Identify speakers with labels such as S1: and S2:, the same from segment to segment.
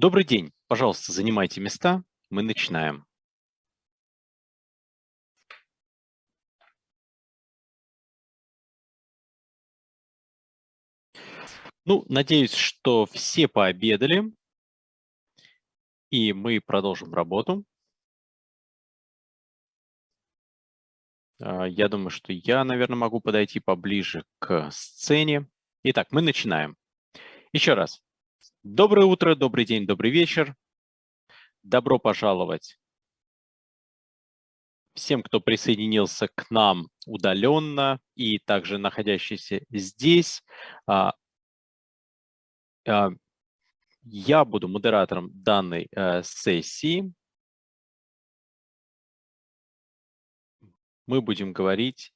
S1: Добрый день. Пожалуйста, занимайте места. Мы начинаем. Ну, надеюсь, что все пообедали, и мы продолжим работу. А, я думаю, что я, наверное, могу подойти поближе к сцене. Итак, мы начинаем. Еще раз. Доброе утро, добрый день, добрый вечер. Добро пожаловать всем, кто присоединился к нам удаленно и также находящийся здесь. А, а, я буду модератором данной э, сессии. Мы будем говорить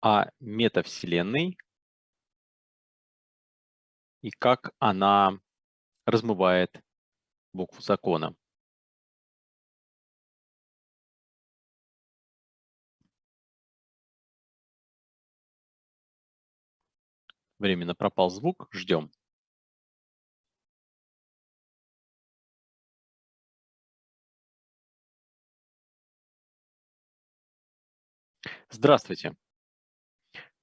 S1: о метавселенной и как она размывает букву закона. Временно пропал звук, ждем. Здравствуйте.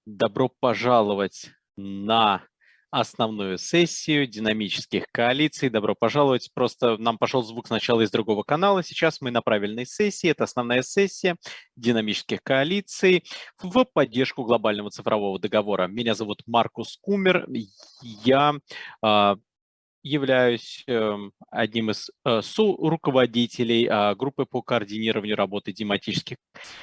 S1: Добро пожаловать на основную сессию динамических коалиций. Добро пожаловать. Просто нам пошел звук сначала из другого канала. Сейчас мы на правильной сессии. Это основная сессия динамических коалиций в поддержку глобального цифрового договора. Меня зовут Маркус Кумер. Я а, являюсь эм, одним из э, руководителей а, группы по координированию работы динамических,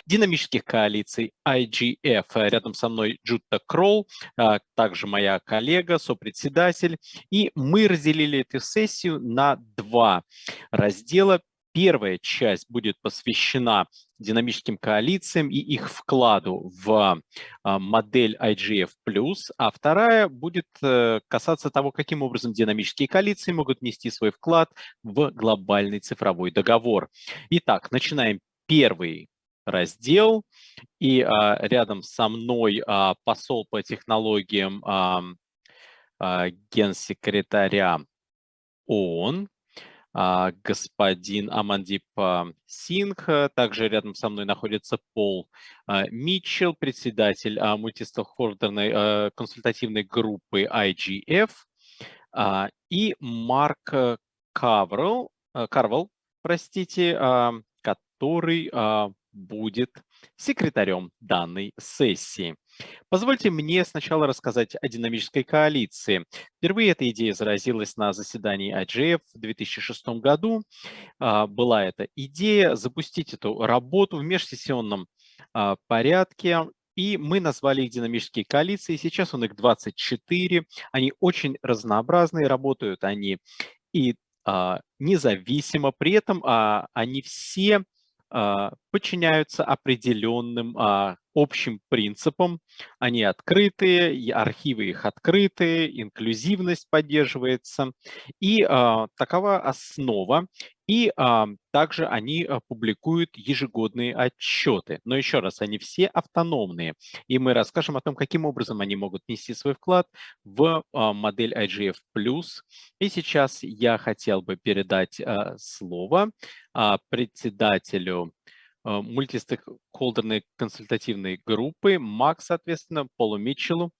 S1: динамических коалиций IGF. Рядом со мной Джутта Кролл, а, также моя коллега, сопредседатель. И мы разделили эту сессию на два раздела. Первая часть будет посвящена динамическим коалициям и их вкладу в а, модель IGF+, а вторая будет э, касаться того, каким образом динамические коалиции могут нести свой вклад в глобальный цифровой договор. Итак, начинаем первый раздел. И а, рядом со мной а, посол по технологиям а, а, генсекретаря ООН господин Амандип а, Сингх. Также рядом со мной находится Пол а, Митчелл, председатель мультистейкхолдерной консультативной группы IGF, и Марк Карвелл, Карвелл простите, который будет секретарем данной сессии. Позвольте мне сначала рассказать о динамической коалиции. Впервые эта идея заразилась на заседании IGF в 2006 году. А, была эта идея запустить эту работу в межсессионном а, порядке и мы назвали их динамические коалиции. Сейчас у них 24. Они очень разнообразные, работают они и а, независимо. При этом а, они все а, подчиняются определенным а, общим принципам. Они открытые, архивы их открытые, инклюзивность поддерживается. И а, такова основа. И а, также они а, публикуют ежегодные отчеты. Но еще раз, они все автономные. И мы расскажем о том, каким образом они могут нести свой вклад в а, модель IGF+. И сейчас я хотел бы передать а, слово а, председателю а, мультистейкхолдерной консультативной группы, МАК, соответственно, Полу Митчеллу.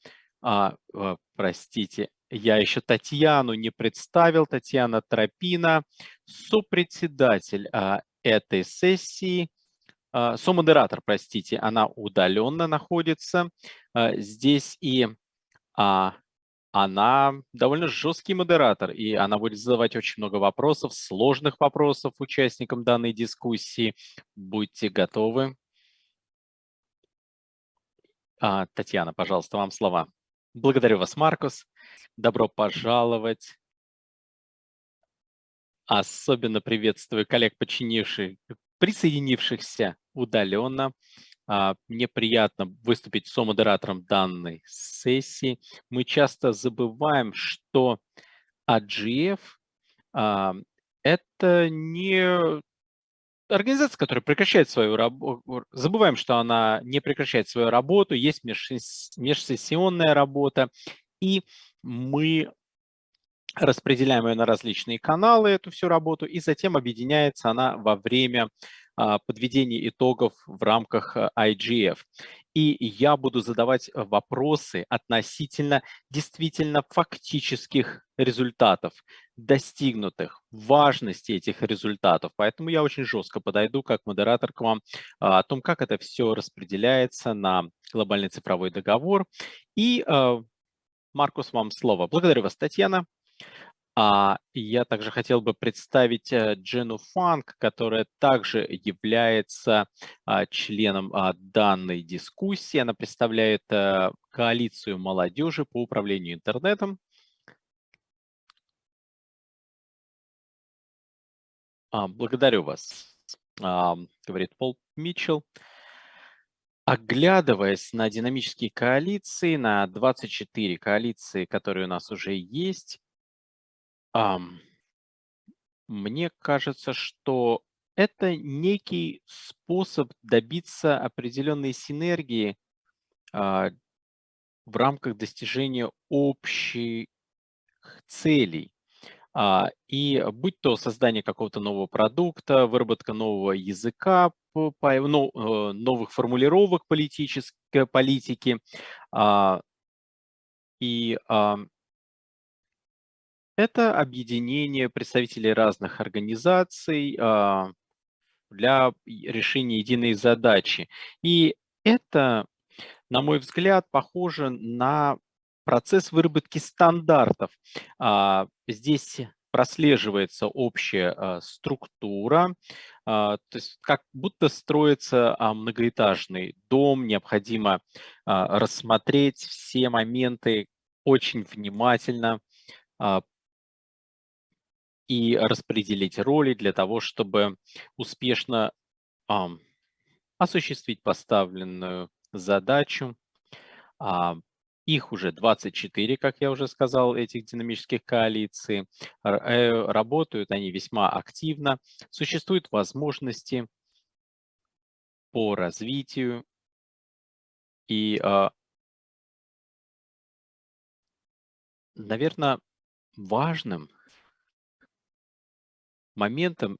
S1: А, а, простите, я еще Татьяну не представил. Татьяна Тропина, сопредседатель а, этой сессии, а, сомодератор, простите, она удаленно находится а, здесь. И а, она довольно жесткий модератор, и она будет задавать очень много вопросов, сложных вопросов участникам данной дискуссии. Будьте готовы. А, Татьяна, пожалуйста, вам слова. Благодарю вас, Маркус. Добро пожаловать. Особенно приветствую коллег, подчинивших, присоединившихся удаленно. А, мне приятно выступить со-модератором данной сессии. Мы часто забываем, что AGF а, – это не организация, которая прекращает свою работу, забываем, что она не прекращает свою работу, есть межсессионная работа, и мы распределяем ее на различные каналы, эту всю работу, и затем объединяется она во время а, подведения итогов в рамках а, IGF. И я буду задавать вопросы относительно действительно фактических результатов, достигнутых, важности этих результатов. Поэтому я очень жестко подойду как модератор к вам а, о том, как это все распределяется на глобальный цифровой договор. И, Маркус, вам слово. Благодарю вас, Татьяна. А я также хотел бы представить э, Джену Фанк, которая также является а, членом а, данной дискуссии. Она представляет а, коалицию молодежи по управлению интернетом. А, благодарю вас, говорит Пол Митчелл. Оглядываясь на динамические коалиции, на 24 коалиции, которые у нас уже есть, мне кажется, что это некий способ добиться определенной синергии а, в рамках достижения общих целей. А, и будь то создание какого-то нового продукта, выработка нового языка, ну, э, новых формулировок политической политики, а, и это объединение представителей разных организаций а, для решения единой задачи. И это, на мой взгляд, похоже на процесс выработки стандартов. А, здесь прослеживается общая а, структура, то есть как будто строится многоэтажный дом, необходимо рассмотреть все моменты очень внимательно, и распределить роли для того, чтобы успешно а, осуществить поставленную задачу. А, их уже 24, как я уже сказал, этих динамических коалиций. Э, работают они весьма активно. Существуют возможности по развитию и, а, наверное, важным моментом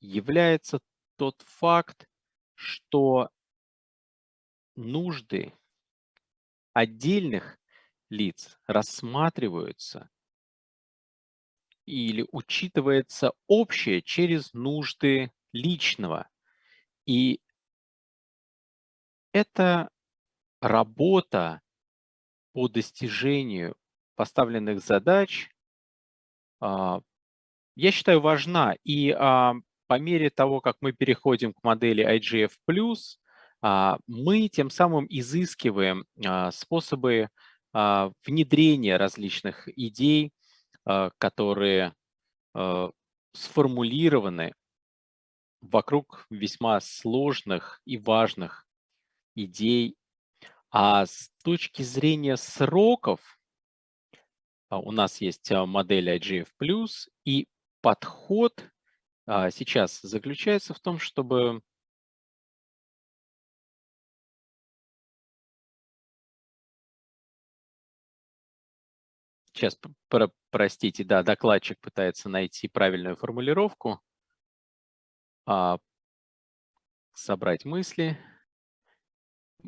S1: является тот факт, что нужды отдельных лиц рассматриваются или учитывается общее через нужды личного. И это работа по достижению поставленных задач а, я считаю, важна. И а, по мере того, как мы переходим к модели IGF+, а, мы тем самым изыскиваем а, способы а, внедрения различных идей, а, которые а, сформулированы вокруг весьма сложных и важных идей. А с точки зрения сроков, а, у нас есть модель IGF+, и подход а, сейчас заключается в том, чтобы Сейчас, про, простите, да, докладчик пытается найти правильную формулировку. А, собрать мысли.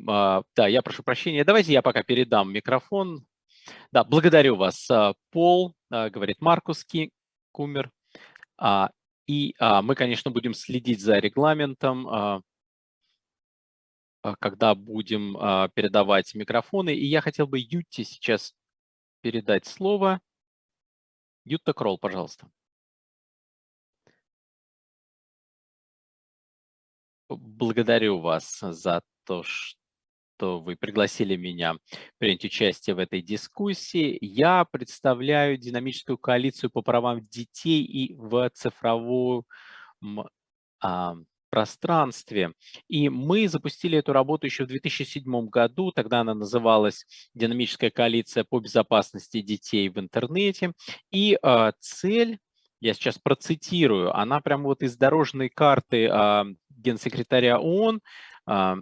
S1: А, да, я прошу прощения. Давайте я пока передам микрофон. Да, благодарю вас, а, Пол, а, говорит Маркус Кумер. А, и а, мы, конечно, будем следить за регламентом, а, когда будем передавать микрофоны. И я хотел бы Ютте сейчас передать слово. Ютта Кролл, пожалуйста. Благодарю вас за то, что что вы пригласили меня принять участие в этой дискуссии. Я представляю динамическую коалицию по правам детей и в цифровом а, пространстве. И мы запустили эту работу еще в 2007 году. Тогда она называлась «Динамическая коалиция по безопасности детей в интернете». И а, цель я сейчас процитирую, она прямо вот из дорожной карты а, генсекретаря ООН, а,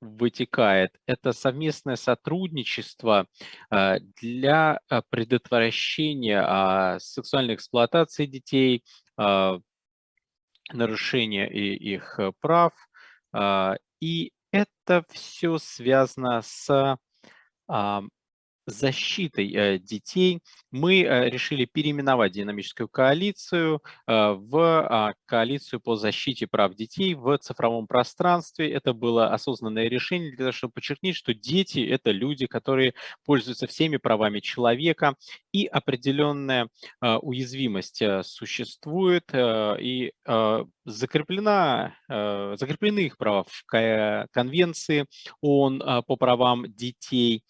S1: вытекает, это совместное сотрудничество э, для э, предотвращения а, сексуальной эксплуатации детей, а, нарушения их прав. А, и это все связано с защитой э, детей мы э, решили переименовать динамическую коалицию э, в а, коалицию по защите прав детей в цифровом пространстве. Это было осознанное решение для того, чтобы подчеркнуть, что дети – это люди, которые пользуются всеми правами человека, и определенная уязвимость существует, и закреплена, закреплены их права в Конвенции ООН по правам детей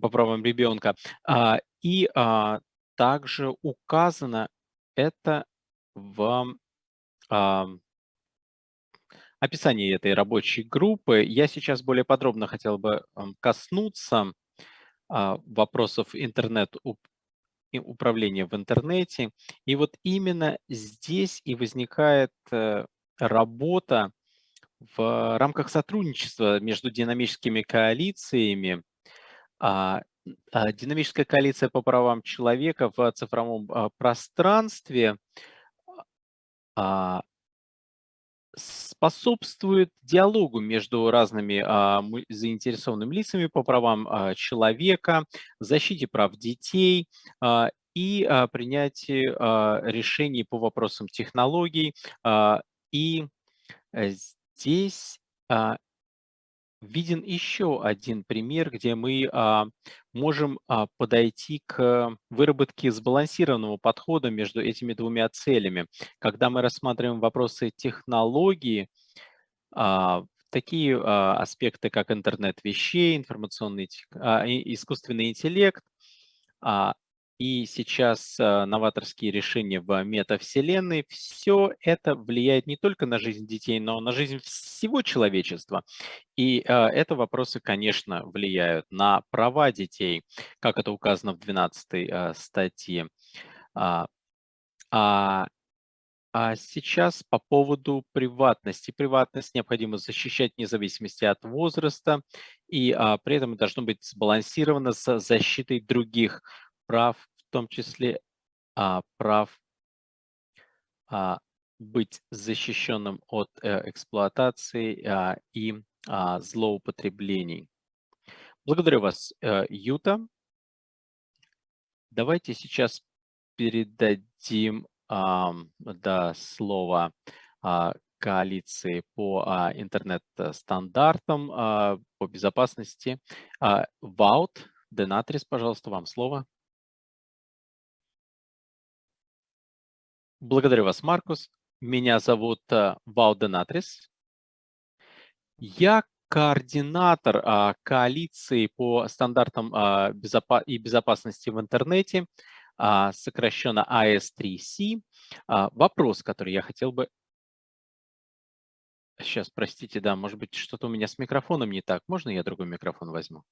S1: по правам ребенка. А, и а, также указано это в описании этой рабочей группы. Я сейчас более подробно хотел бы коснуться а, вопросов интернет управления в интернете. И вот именно здесь и возникает э, работа в рамках сотрудничества между динамическими коалициями а, а, динамическая коалиция по правам человека в цифровом а, пространстве способствует диалогу между разными заинтересованными лицами по правам человека, защите прав детей и принятии решений по вопросам технологий. И э, здесь виден еще один пример, где мы а, можем а, подойти к выработке сбалансированного подхода между этими двумя целями. Когда мы рассматриваем вопросы технологии, а, такие а, аспекты, как интернет вещей, информационный, а, искусственный интеллект, а, и сейчас э, новаторские решения в метавселенной, все это влияет не только на жизнь детей, но на жизнь всего человечества. И э, это вопросы, конечно, влияют на права детей, как это указано в 12 э, статье. А, а, а сейчас по поводу приватности. Приватность необходимо защищать вне зависимости от возраста, и а, при этом должно быть сбалансировано с защитой других прав, в том числе а, прав а, быть защищенным от э, эксплуатации а, и а, злоупотреблений. Благодарю вас, э, Юта. Давайте сейчас передадим а, да, слово а, коалиции по а, интернет-стандартам а, по безопасности. А, Ваут, Денатрис, пожалуйста, вам слово. Благодарю вас, Маркус. Меня зовут э, Вауденатрис. Я координатор а, коалиции по стандартам а, и безопасности в интернете, а, сокращенно AS3C. А, вопрос, который я хотел бы... Сейчас, простите, да, может быть, что-то у меня с микрофоном не так. Можно я другой микрофон возьму?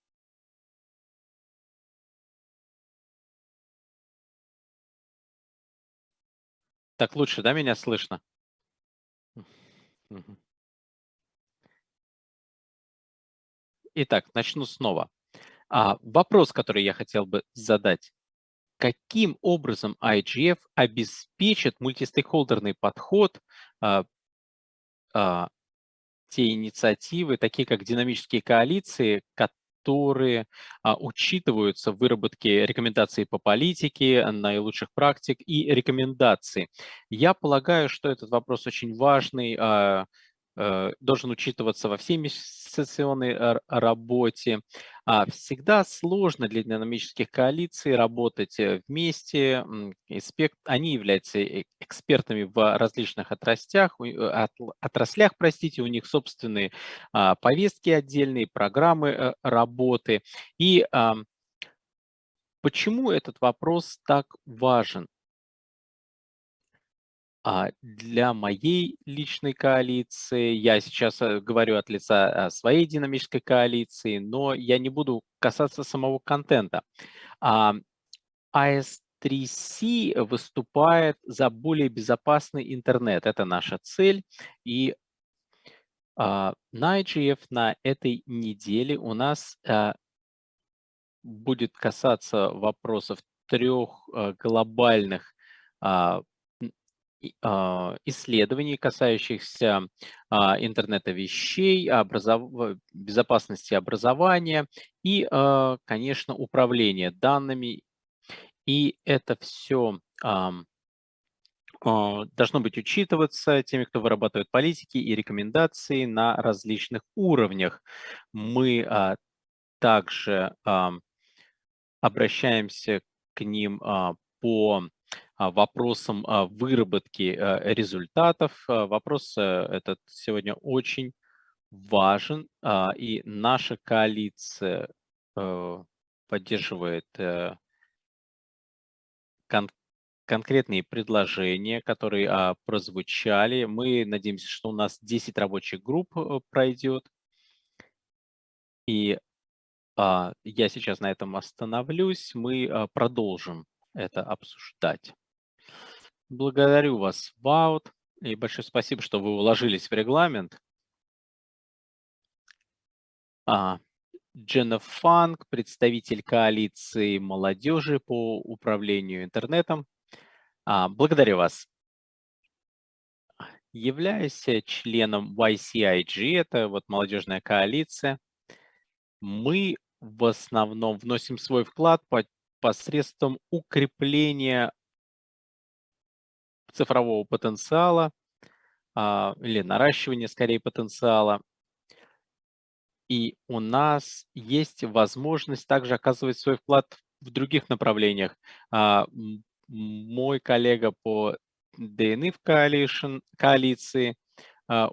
S1: Так лучше, да, меня слышно? Итак, начну снова. А, вопрос, который я хотел бы задать. Каким образом IGF обеспечит мультистейкхолдерный подход, а, а, те инициативы, такие как динамические коалиции, которые а, учитываются в выработке рекомендаций по политике, наилучших практик и рекомендаций. Я полагаю, что этот вопрос очень важный, а, должен учитываться во всей инвестиционной работе. А всегда сложно для динамических коалиций работать э, вместе. Они являются э, экспертами в различных отраслях, отраслях простите, у них собственные а, повестки отдельные, программы работы. И почему этот вопрос так важен? А для моей личной коалиции, я сейчас э, говорю от лица своей динамической коалиции, но я не буду касаться самого контента. AS3C выступает за более безопасный интернет. Это наша цель. И А, на IGF на этой неделе у нас а, будет касаться вопросов трех а, глобальных а, а, исследований, касающихся а, интернета вещей, образов... безопасности образования и, а, конечно, управления данными. И это все должно быть учитываться теми, кто вырабатывает политики и рекомендации на различных уровнях. Мы также обращаемся к ним по а, вопросом а, выработки э, результатов. А, вопрос э, этот сегодня очень важен, и наша коалиция э, поддерживает кон конкретные предложения, которые прозвучали. Мы надеемся, что у нас 10 рабочих групп пройдет. И я сейчас на этом остановлюсь. Мы продолжим это обсуждать. Благодарю вас, Ваут, и большое спасибо, что вы уложились в регламент. А, Дженна Фанк, представитель коалиции молодежи по управлению интернетом. А, благодарю вас. Являюсь членом YCIG, это вот молодежная коалиция. Мы в основном вносим свой вклад по, посредством укрепления цифрового потенциала а, или наращивания, скорее, потенциала. И у нас есть возможность также оказывать свой вклад в других направлениях. А, мой коллега по DNF Coalition, коалиции а,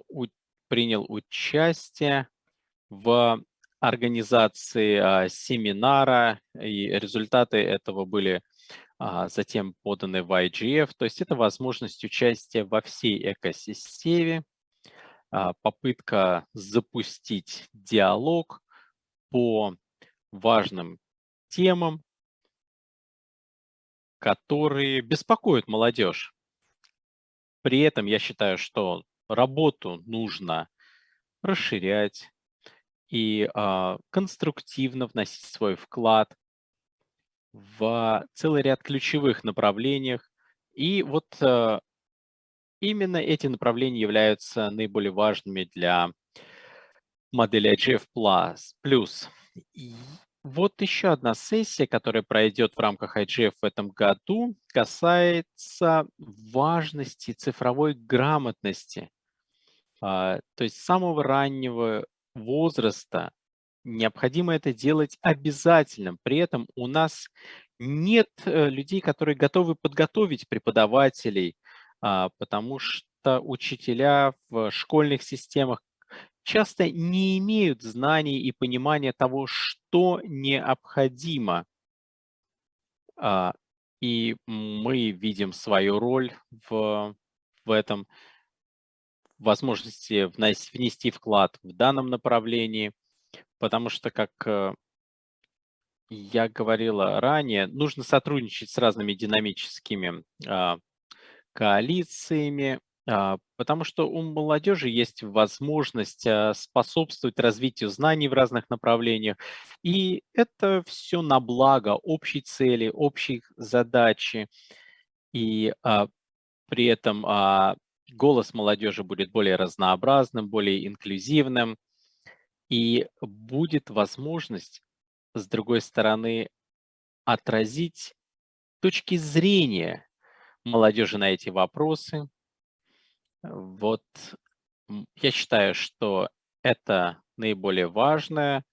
S1: принял участие в организации семинара, и результаты этого были а, затем поданы в IGF. То есть это возможность участия во всей экосистеме, а, попытка запустить диалог по важным темам, которые беспокоят молодежь. При этом я считаю, что работу нужно расширять и э, конструктивно вносить свой вклад в целый ряд ключевых направлениях. И вот э, именно эти направления являются наиболее важными для модели IGF+. И вот еще одна сессия, которая пройдет в рамках IGF в этом году, касается важности цифровой грамотности. А, то есть с самого раннего возраста необходимо это делать обязательным. При этом у нас нет э, людей, которые готовы подготовить преподавателей, а, потому что учителя в школьных системах часто не имеют знаний и понимания того, что необходимо. А, и мы видим свою роль в, в этом, возможности внести вклад в данном направлении потому что, как э, я говорила ранее, нужно сотрудничать с разными динамическими а, коалициями, а, потому что у молодежи есть возможность а, способствовать развитию знаний в разных направлениях, и это все на благо общей цели, общей задачи, и при этом голос молодежи будет более разнообразным, более инклюзивным, и будет возможность, с другой стороны, отразить точки зрения молодежи на эти вопросы. Вот я считаю, что это наиболее важное,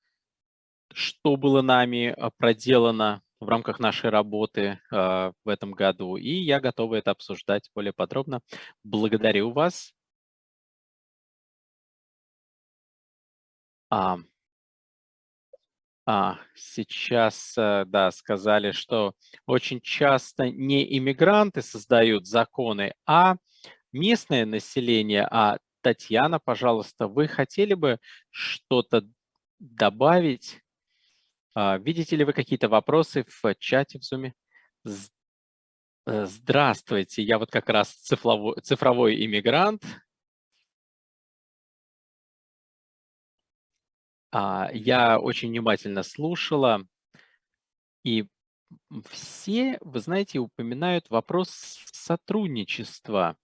S1: что было нами а, проделано в рамках нашей работы э, в этом году, и я готова это обсуждать более подробно. Благодарю вас. А, а, сейчас, э, да, сказали, что очень часто не иммигранты создают законы, а местное население. А Татьяна, пожалуйста, вы хотели бы что-то добавить? А, видите ли вы какие-то вопросы в чате в Zoom? Э, здравствуйте, я вот как раз цифровой, цифровой иммигрант, я очень внимательно слушала, и все, вы знаете, упоминают вопрос сотрудничества.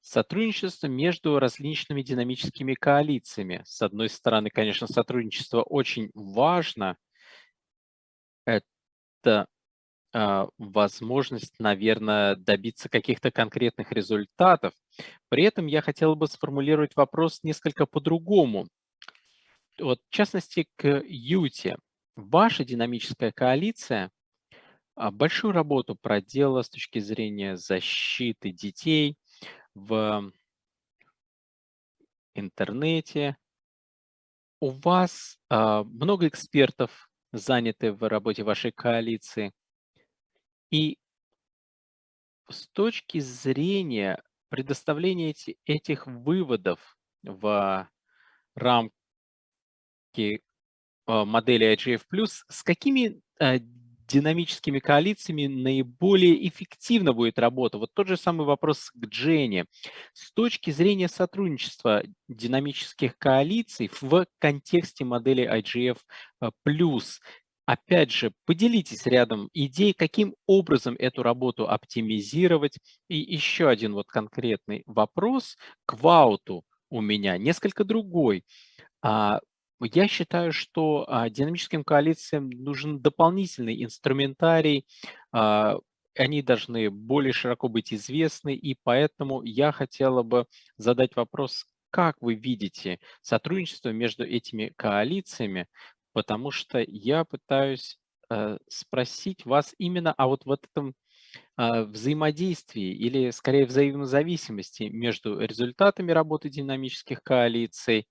S1: Сотрудничество между различными динамическими коалициями. С одной стороны, конечно, сотрудничество очень важно. Это а, возможность, наверное, добиться каких-то конкретных результатов. При этом я хотел бы сформулировать вопрос несколько по-другому. Вот, в частности, к Юте. Ваша динамическая коалиция а, большую работу проделала с точки зрения защиты детей в интернете. У вас а, много экспертов заняты в работе вашей коалиции. И с точки зрения предоставления эти, этих выводов в рамки а, модели IGF+, с какими а, динамическими коалициями наиболее эффективно будет работа? Вот тот же самый вопрос к Джене. С точки зрения сотрудничества динамических коалиций в контексте модели IGF+, Опять же, поделитесь рядом идей, каким образом эту работу оптимизировать. И еще один вот конкретный вопрос к Вауту у меня, несколько другой. А, я считаю, что а, динамическим коалициям нужен дополнительный инструментарий, а, они должны более широко быть известны, и поэтому я хотела бы задать вопрос, как вы видите сотрудничество между этими коалициями? Потому что я пытаюсь э, спросить вас именно о вот в этом э, взаимодействии или скорее взаимозависимости между результатами работы динамических коалиций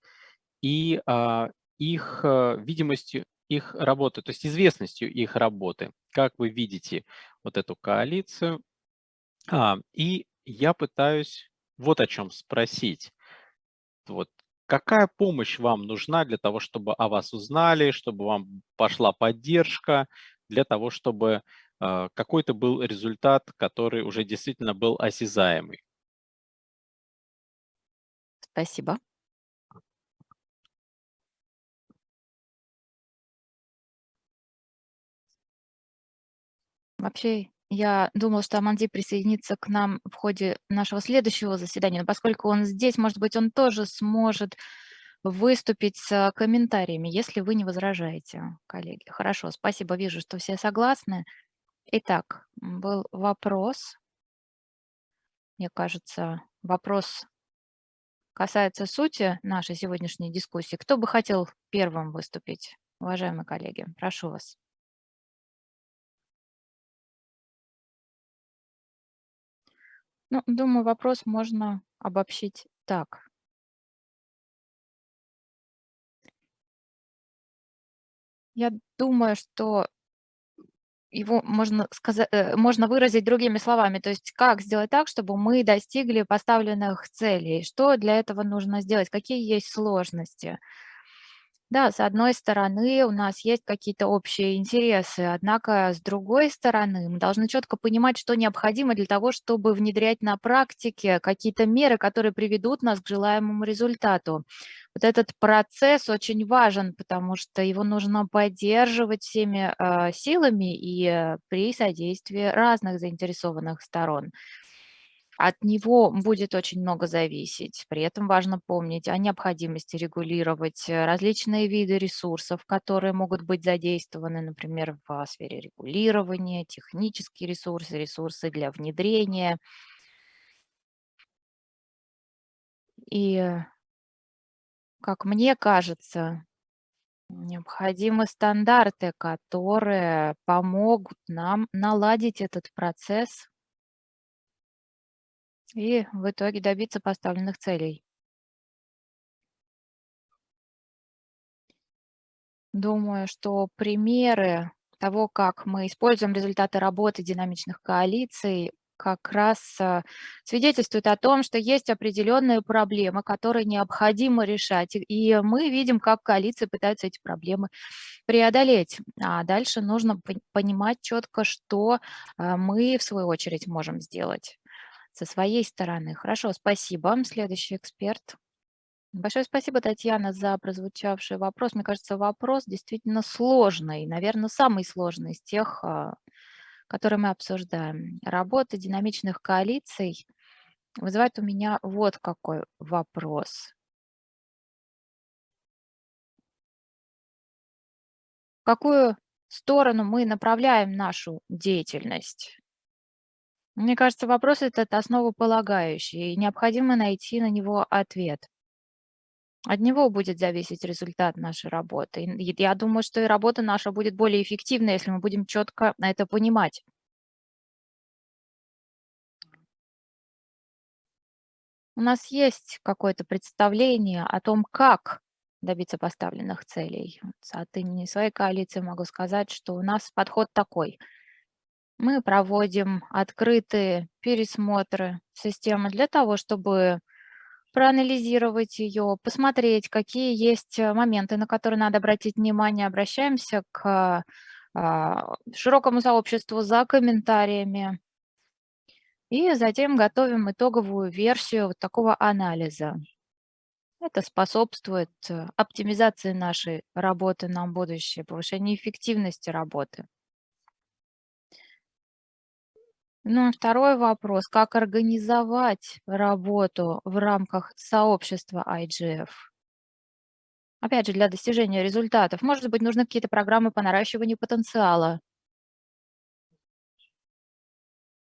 S1: и э, их э, видимостью их работы, то есть известностью их работы. Как вы видите вот эту коалицию? А, и я пытаюсь вот о чем спросить. Вот Какая помощь вам нужна для того, чтобы о вас узнали, чтобы вам пошла поддержка, для того, чтобы э, какой-то был результат, который уже действительно был осязаемый?
S2: Спасибо. Вообще, я думала, что Аманди присоединится к нам в ходе нашего следующего заседания, но поскольку он здесь, может быть, он тоже сможет выступить с комментариями, если вы не возражаете, коллеги. Хорошо, спасибо, вижу, что все согласны. Итак, был вопрос. Мне кажется, вопрос касается сути нашей сегодняшней дискуссии. Кто бы хотел первым выступить, уважаемые коллеги? Прошу вас. Ну, думаю, вопрос можно обобщить так. Я думаю, что его можно, сказать, э, можно выразить другими словами. То есть как сделать так, чтобы мы достигли поставленных целей? Что для этого нужно сделать? Какие есть сложности? Да, с одной стороны, у нас есть какие-то общие интересы, однако с другой стороны, мы должны четко понимать, что необходимо для того, чтобы внедрять на практике какие-то меры, которые приведут нас к желаемому результату. Вот этот процесс очень важен, потому что его нужно поддерживать всеми э, силами и при содействии разных заинтересованных сторон. От него будет очень много зависеть. При этом важно помнить о необходимости регулировать э, различные виды ресурсов, которые могут быть задействованы, например, в сфере регулирования, технические ресурсы, ресурсы для внедрения. И, как мне кажется, необходимы стандарты, которые помогут нам наладить этот процесс и в итоге добиться поставленных целей. Думаю, что примеры того, как мы используем результаты работы динамичных коалиций, как раз э, свидетельствует о том, что есть определенные проблемы, которые необходимо решать. И мы видим, как коалиции пытаются эти проблемы преодолеть. А дальше нужно понимать четко, что э, мы, в свою очередь, можем сделать со своей стороны. Хорошо, спасибо. Следующий эксперт. Большое спасибо, Татьяна, за прозвучавший вопрос. Мне кажется, вопрос действительно сложный, наверное, самый сложный из тех, а, которые мы обсуждаем. Работа динамичных коалиций вызывает у меня вот какой вопрос. В какую сторону мы направляем нашу деятельность? Мне кажется, вопрос этот основополагающий, и необходимо найти на него ответ. От него будет зависеть результат нашей работы. И я думаю, что и работа наша будет более эффективной, если мы будем четко это понимать. У нас есть какое-то представление о том, как добиться поставленных целей. От имени своей коалиции могу сказать, что у нас подход такой. Мы проводим открытые пересмотры системы для того, чтобы проанализировать ее, посмотреть, какие есть э, моменты, на которые надо обратить внимание. Обращаемся к а, широкому сообществу за комментариями. И затем готовим итоговую версию вот такого анализа. Это способствует э, оптимизации нашей работы на будущее, повышению эффективности работы. Ну, второй вопрос. Как организовать работу в рамках сообщества IGF? Опять же, для достижения результатов. Может быть, нужны какие-то программы по наращиванию потенциала.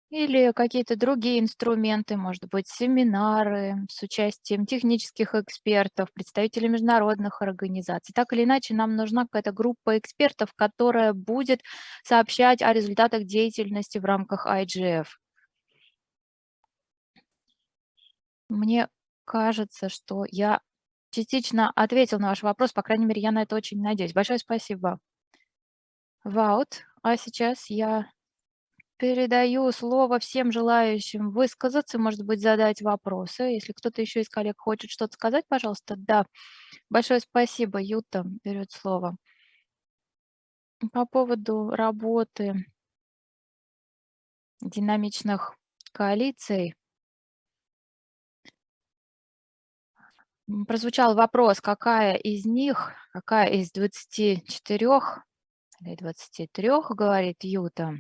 S2: Или какие-то другие инструменты, может быть, семинары с участием технических экспертов, представителей международных организаций. Так или иначе, нам нужна какая-то группа экспертов, которая будет сообщать о результатах деятельности в рамках IGF. Мне кажется, что я частично ответил на ваш вопрос, по крайней мере, я на это очень надеюсь. Большое спасибо. Ваут, а сейчас я Передаю слово всем желающим высказаться, может быть, задать вопросы. Если кто-то еще из коллег хочет что-то сказать, пожалуйста. Да, большое спасибо. Юта берет слово. По поводу работы динамичных коалиций. Прозвучал вопрос, какая из них, какая из 24 или 23, говорит Юта,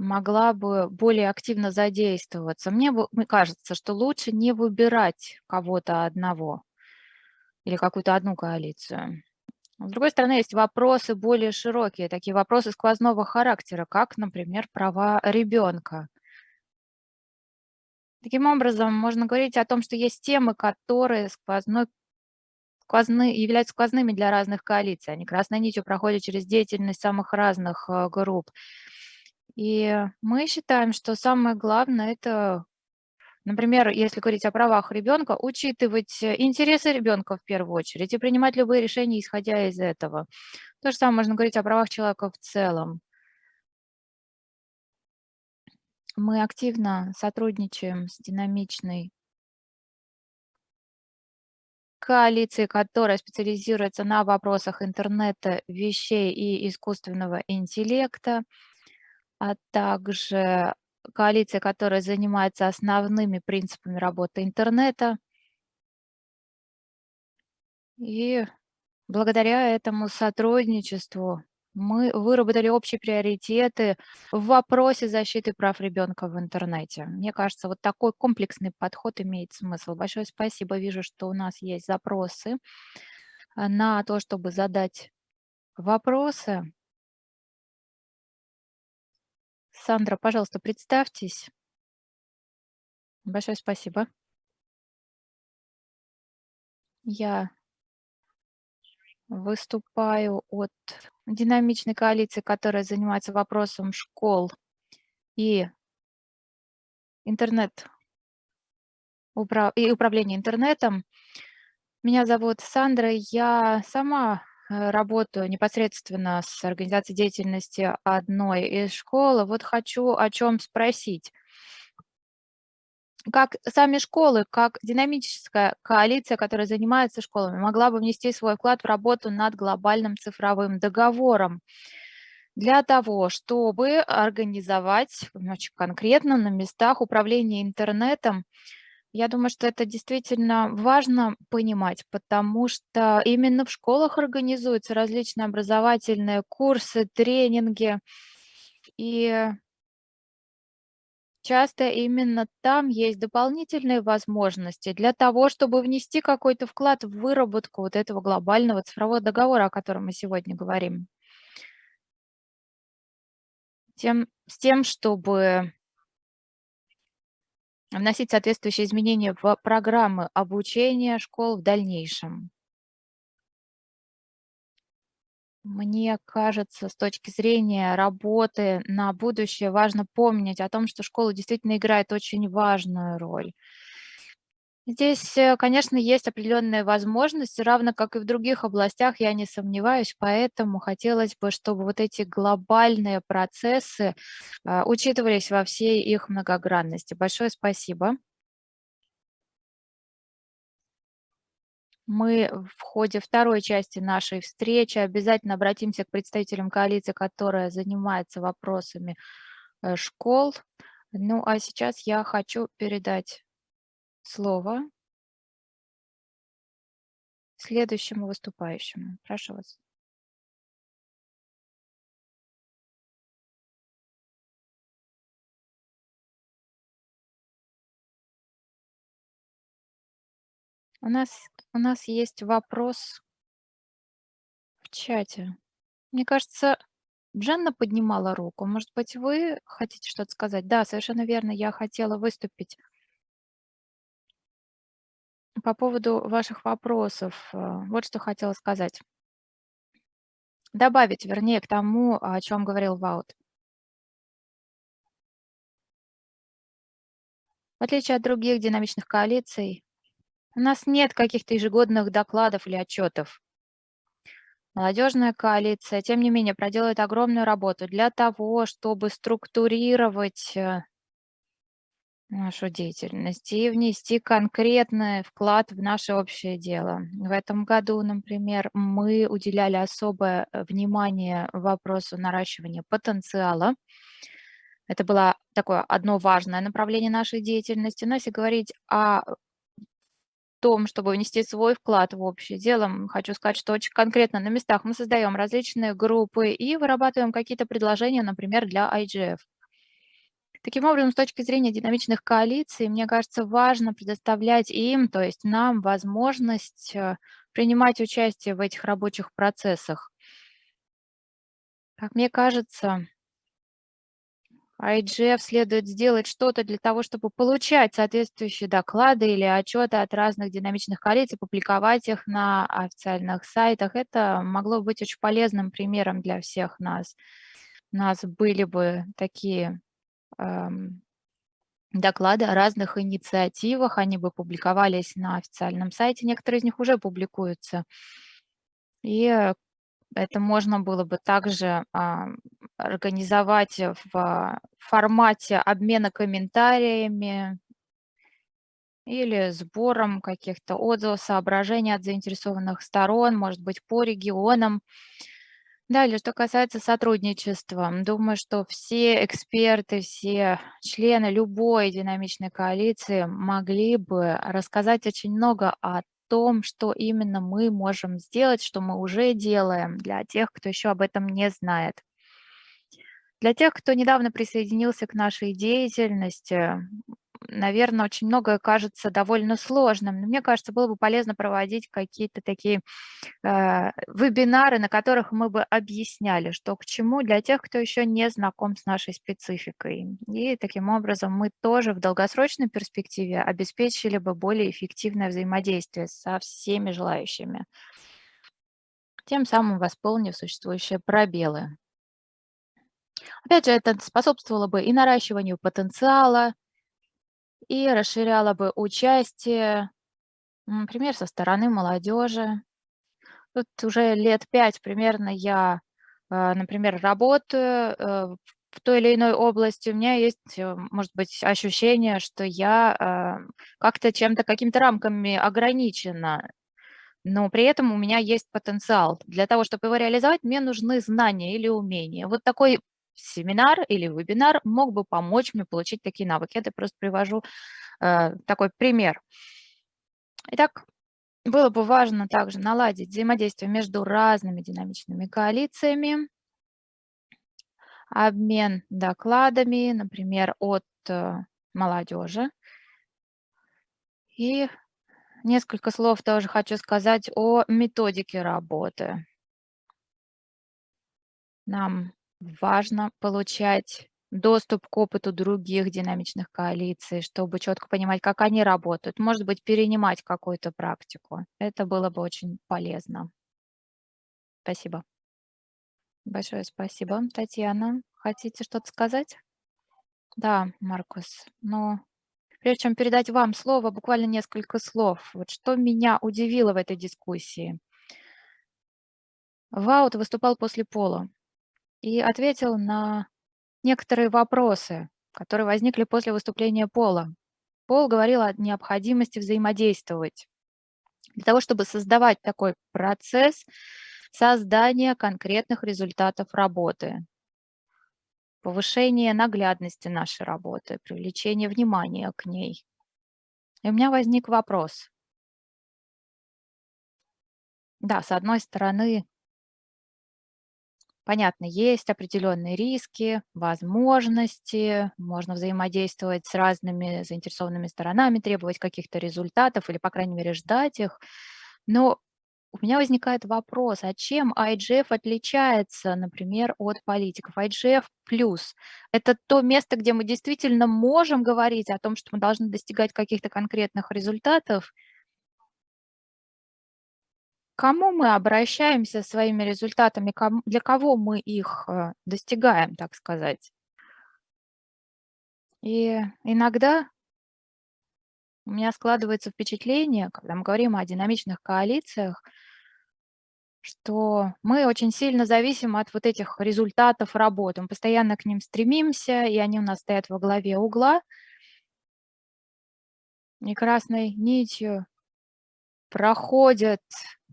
S2: могла бы более активно задействоваться. Мне, мне кажется, что лучше не выбирать кого-то одного или какую-то одну коалицию. С другой стороны, есть вопросы более широкие, такие вопросы сквозного характера, как, например, права ребенка. Таким образом, можно говорить о том, что есть темы, которые сквозной, сквозны, являются сквозными для разных коалиций. Они красной нитью проходят через деятельность самых разных э, групп. И мы считаем, что самое главное– это, например, если говорить о правах ребенка, учитывать интересы ребенка в первую очередь и принимать любые решения, исходя из этого. То же самое можно говорить о правах человека в целом. Мы активно сотрудничаем с динамичной коалицией, которая специализируется на вопросах интернета, вещей и искусственного интеллекта а также коалиция, которая занимается основными принципами работы интернета. И благодаря этому сотрудничеству мы выработали общие приоритеты в вопросе защиты прав ребенка в интернете. Мне кажется, вот такой комплексный подход имеет смысл. Большое спасибо. Вижу, что у нас есть запросы а, на то, чтобы задать вопросы. Сандра, пожалуйста, представьтесь. Большое спасибо. Я выступаю от динамичной коалиции, которая занимается вопросом школ и интернет и управления интернетом. Меня зовут Сандра, я сама работаю непосредственно с организацией деятельности одной из школ. Вот хочу о чем спросить. Как сами школы, как динамическая коалиция, которая занимается школами, могла бы внести свой вклад в работу над глобальным цифровым договором для того, чтобы организовать очень конкретно на местах управления интернетом Я думаю, что это действительно важно понимать, потому что именно в школах организуются различные образовательные курсы, тренинги. И часто именно там есть дополнительные возможности для того, чтобы внести какой-то вклад в выработку вот этого глобального цифрового договора, о котором мы сегодня говорим. Тем, с тем, чтобы вносить соответствующие изменения в программы обучения школ в дальнейшем. Мне кажется, с точки зрения работы на будущее важно помнить о том, что школа действительно играет очень важную роль. Здесь, э, конечно, есть определенные возможности, равно как и в других областях, я не сомневаюсь, поэтому хотелось бы, чтобы вот эти глобальные процессы а, учитывались во всей их многогранности. Большое спасибо. Мы в ходе второй части нашей встречи обязательно обратимся к представителям коалиции, которая занимается вопросами э, школ. Ну, а сейчас я хочу передать слово следующему выступающему. Прошу вас. У нас, у нас есть вопрос в чате. Мне кажется, Джанна поднимала руку. Может быть, вы хотите что-то сказать? Да, совершенно верно. Я хотела выступить по поводу ваших вопросов, э, вот что хотела сказать. Добавить, вернее, к тому, о чем говорил Ваут. В отличие от других динамичных коалиций, у нас нет каких-то ежегодных докладов или отчетов. Молодежная коалиция, тем не менее, проделает огромную работу для того, чтобы структурировать э, нашу деятельность и внести конкретный вклад в наше общее дело. В этом году, например, мы уделяли особое э, внимание вопросу наращивания потенциала. Это было такое одно важное направление нашей деятельности. Но если говорить о том, чтобы внести свой вклад в общее дело, хочу сказать, что очень конкретно на местах мы создаем различные группы и вырабатываем какие-то предложения, например, для IGF. Таким образом, с точки зрения динамичных коалиций, мне кажется, важно предоставлять им, то есть нам, возможность э, принимать участие в этих рабочих процессах. Как мне кажется, IGF следует сделать что-то для того, чтобы получать соответствующие доклады или отчеты от разных динамичных коалиций, публиковать их на официальных сайтах. Это могло быть очень полезным примером для всех нас. У нас были бы такие доклады о разных инициативах, они бы публиковались на официальном сайте, некоторые из них уже публикуются. И э, это можно было бы также а, организовать в формате обмена комментариями или сбором каких-то отзывов, соображений от заинтересованных сторон, может быть, по регионам. Далее, что касается сотрудничества, думаю, что все эксперты, все члены любой динамичной коалиции могли бы рассказать очень много о том, что именно мы можем сделать, что мы уже делаем для тех, кто еще об этом не знает. Для тех, кто недавно присоединился к нашей деятельности, наверное, очень многое кажется довольно сложным. Но мне кажется, было бы полезно проводить какие-то такие э, вебинары, на которых мы бы объясняли, что к чему для тех, кто еще не знаком с нашей спецификой. И таким образом мы тоже в долгосрочной перспективе обеспечили бы более эффективное взаимодействие со всеми желающими, тем самым восполнив существующие пробелы. Опять же, это способствовало бы и наращиванию потенциала, и расширяла бы участие, например, со стороны молодежи. Тут уже лет пять примерно я, а, например, работаю э, в той или иной области. У меня есть, э, может быть, ощущение, что я как-то чем-то, какими-то рамками ограничена, но при этом у меня есть потенциал. Для того, чтобы его реализовать, мне нужны знания или умения. Вот такой семинар или вебинар мог бы помочь мне получить такие навыки. Это просто привожу э, такой пример. Итак, было бы важно также наладить взаимодействие между разными динамичными коалициями, обмен докладами, например, от э, молодежи. И несколько слов тоже хочу сказать о методике работы. Нам важно получать доступ к опыту других динамичных коалиций, чтобы четко понимать, как они работают. Может быть, перенимать какую-то практику. Это было бы очень полезно. Спасибо. Большое спасибо. Татьяна, хотите что-то сказать? Да, Маркус, но прежде чем передать вам слово, буквально несколько слов. Вот что меня удивило в этой дискуссии. Ваут выступал после пола и ответил на некоторые вопросы, которые возникли после выступления Пола. Пол говорил о необходимости взаимодействовать для того, чтобы создавать такой процесс создания конкретных результатов работы, повышение наглядности нашей работы, привлечение внимания к ней. И у меня возник вопрос. Да, с одной стороны, Понятно, есть определенные риски, возможности, можно взаимодействовать с разными заинтересованными сторонами, требовать каких-то результатов или, по крайней мере, ждать их. Но у меня возникает вопрос, а чем IGF отличается, например, от политиков? IGF плюс – это то место, где мы действительно можем говорить о том, что мы должны достигать каких-то конкретных результатов – кому мы обращаемся своими результатами, для кого мы их э, достигаем, так сказать. И иногда у меня складывается впечатление, когда мы говорим о динамичных коалициях, что мы очень сильно зависим от вот этих результатов работы. Мы постоянно к ним стремимся, и они у нас стоят во главе угла. И красной нитью проходят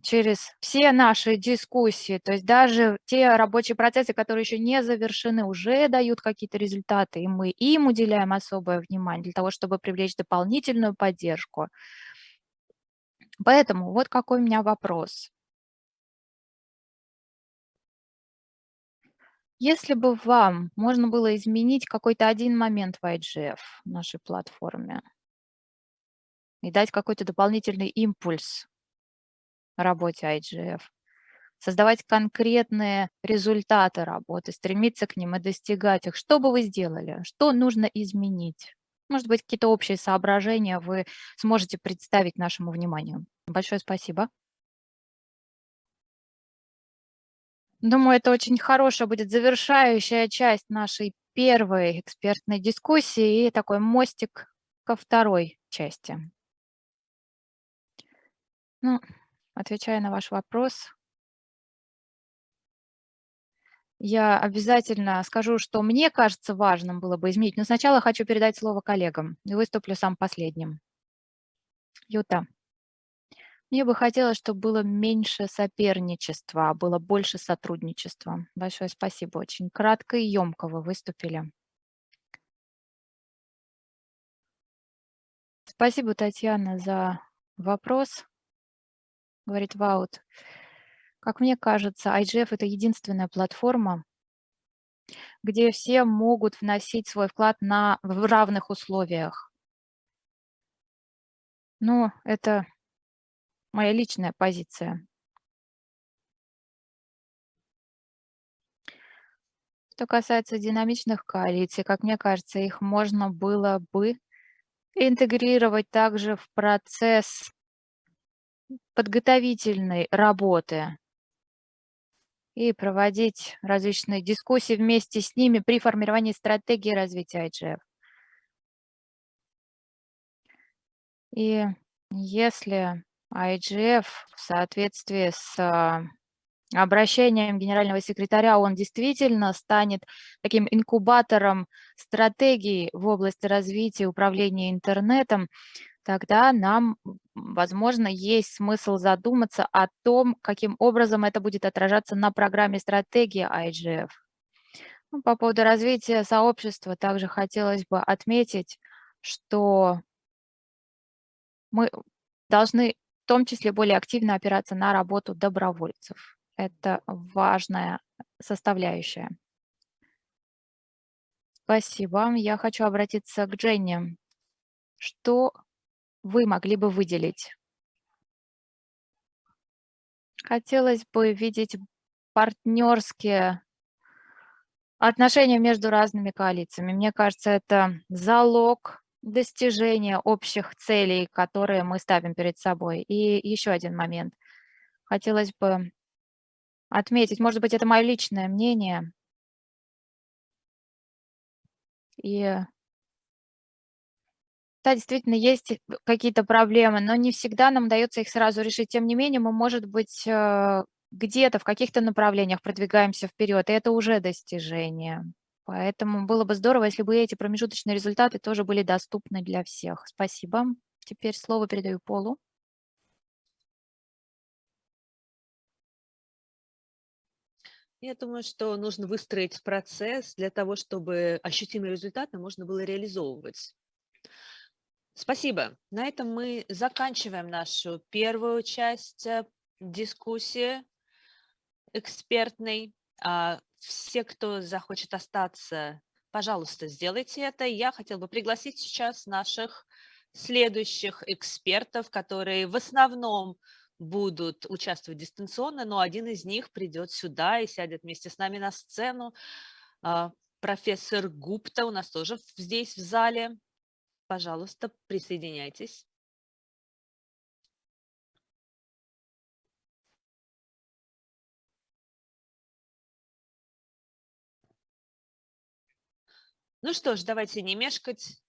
S2: через все наши дискуссии, то есть даже те рабочие процессы, которые еще не завершены, уже дают какие-то результаты, и мы им уделяем особое внимание для того, чтобы привлечь дополнительную поддержку. Поэтому вот какой у меня вопрос. Если бы вам можно было изменить какой-то один момент в IGF, нашей платформе, и дать какой-то дополнительный импульс работе IGF, создавать конкретные результаты работы, стремиться к ним и достигать их. Что бы вы сделали? Что нужно изменить? Может быть, какие-то общие соображения вы сможете представить нашему вниманию. Большое спасибо. Думаю, это очень хорошая будет завершающая часть нашей первой экспертной дискуссии и такой мостик ко второй части. Ну, Отвечая на ваш вопрос, я обязательно скажу, что мне кажется важным было бы изменить, но сначала хочу передать слово коллегам и выступлю сам последним. Юта, мне бы хотелось, чтобы было меньше соперничества, а было больше сотрудничества. Большое спасибо, очень кратко и емко вы выступили. Спасибо, Татьяна, за вопрос говорит Ваут. Как мне кажется, IGF– это единственная платформа, где все могут вносить свой вклад на, в равных условиях. Но это моя личная позиция. Что касается динамичных коалиций, как мне кажется, их можно было бы интегрировать также в процесс подготовительной работы и проводить различные дискуссии вместе с ними при формировании стратегии развития IGF. И если IGF в соответствии с обращением генерального секретаря, он действительно станет таким инкубатором стратегий в области развития управления интернетом, тогда нам, возможно, есть смысл задуматься о том, каким образом это будет отражаться на программе стратегии IGF. Ну, по поводу развития сообщества также хотелось бы отметить, что мы должны в том числе более активно опираться на работу добровольцев. Это важная составляющая. Спасибо. Я хочу обратиться к Дженни. Что вы могли бы выделить? Хотелось бы видеть партнерские отношения между разными коалициями. Мне кажется, это залог достижения общих целей, которые мы ставим перед собой. И еще один момент. Хотелось бы отметить, может быть, это мое личное мнение, и да, действительно, есть какие-то проблемы, но не всегда нам удается их сразу решить. Тем не менее, мы, может быть, э, где-то в каких-то направлениях продвигаемся вперед, и это уже достижение. Поэтому было бы здорово, если бы эти промежуточные результаты тоже были доступны для всех. Спасибо. Теперь слово передаю Полу.
S3: Я думаю, что нужно выстроить процесс для того, чтобы ощутимые результаты можно было реализовывать. Спасибо. На этом мы заканчиваем нашу первую часть э, дискуссии экспертной. А, все, кто захочет остаться, пожалуйста, сделайте это. Я хотела бы пригласить сейчас наших следующих экспертов, которые в основном будут участвовать дистанционно, но один из них придет сюда и сядет вместе с нами на сцену. А, профессор Гупта у нас тоже здесь в зале. Пожалуйста, присоединяйтесь. Ну что ж, давайте не мешкать.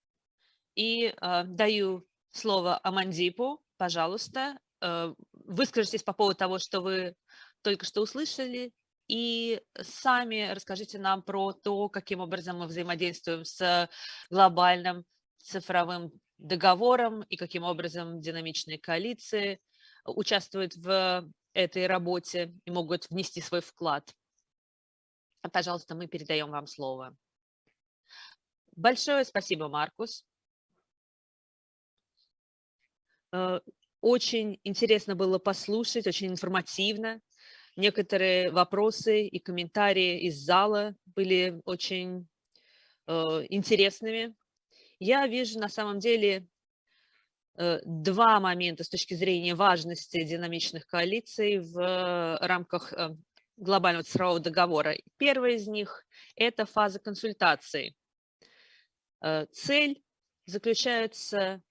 S3: И э, даю слово Амандипу, пожалуйста. Э, выскажитесь по поводу того, что вы только что услышали, и сами расскажите нам про то, каким образом мы взаимодействуем с глобальным цифровым договором и каким образом динамичные коалиции участвуют в этой работе и могут внести свой вклад. Пожалуйста, мы передаем вам слово. Большое спасибо, Маркус. Э, очень интересно было послушать, очень информативно. Некоторые вопросы и комментарии из зала были очень э, интересными. Я вижу на самом деле э, два момента с точки зрения важности динамичных коалиций в рамках э, глобального цифрового договора. Первый из них – это фаза консультаций. Э, цель заключается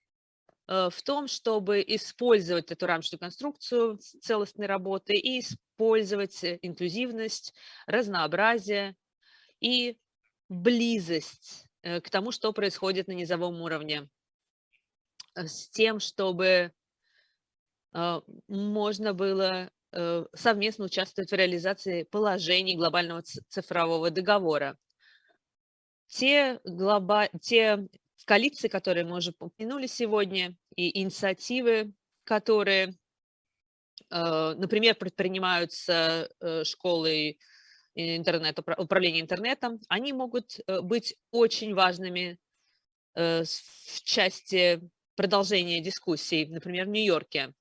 S3: Э, в том, чтобы использовать эту рамочную конструкцию целостной работы и использовать э, инклюзивность, разнообразие и близость э, к тому, что происходит на низовом уровне, с тем, чтобы можно было совместно участвовать в реализации положений глобального цифрового договора. Те, глоба... те коалиции, которые мы уже упомянули сегодня, и инициативы, которые, э, например, предпринимаются э, школой интернет, управления интернетом, они могут э, быть очень важными в части продолжения дискуссий, например, в Нью-Йорке.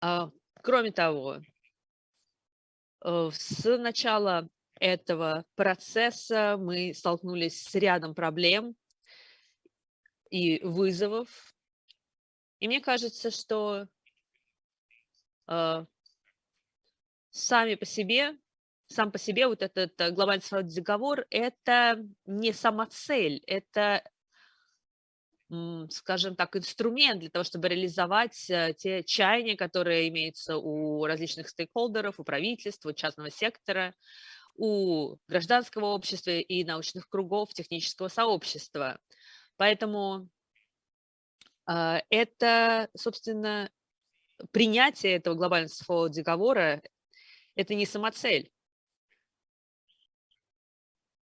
S3: А, кроме того, с начала этого процесса мы столкнулись с рядом проблем и вызовов. И мне кажется, что э, сами по себе, сам по себе вот этот э, глобальный цифровой договор – это не сама цель, это, скажем так, инструмент для того, чтобы реализовать э, те чаяния, которые имеются у различных стейкхолдеров, у правительства, у частного сектора, у гражданского общества и научных кругов технического сообщества. Поэтому э, это, собственно, принятие этого глобального цифрового договора – это не самоцель.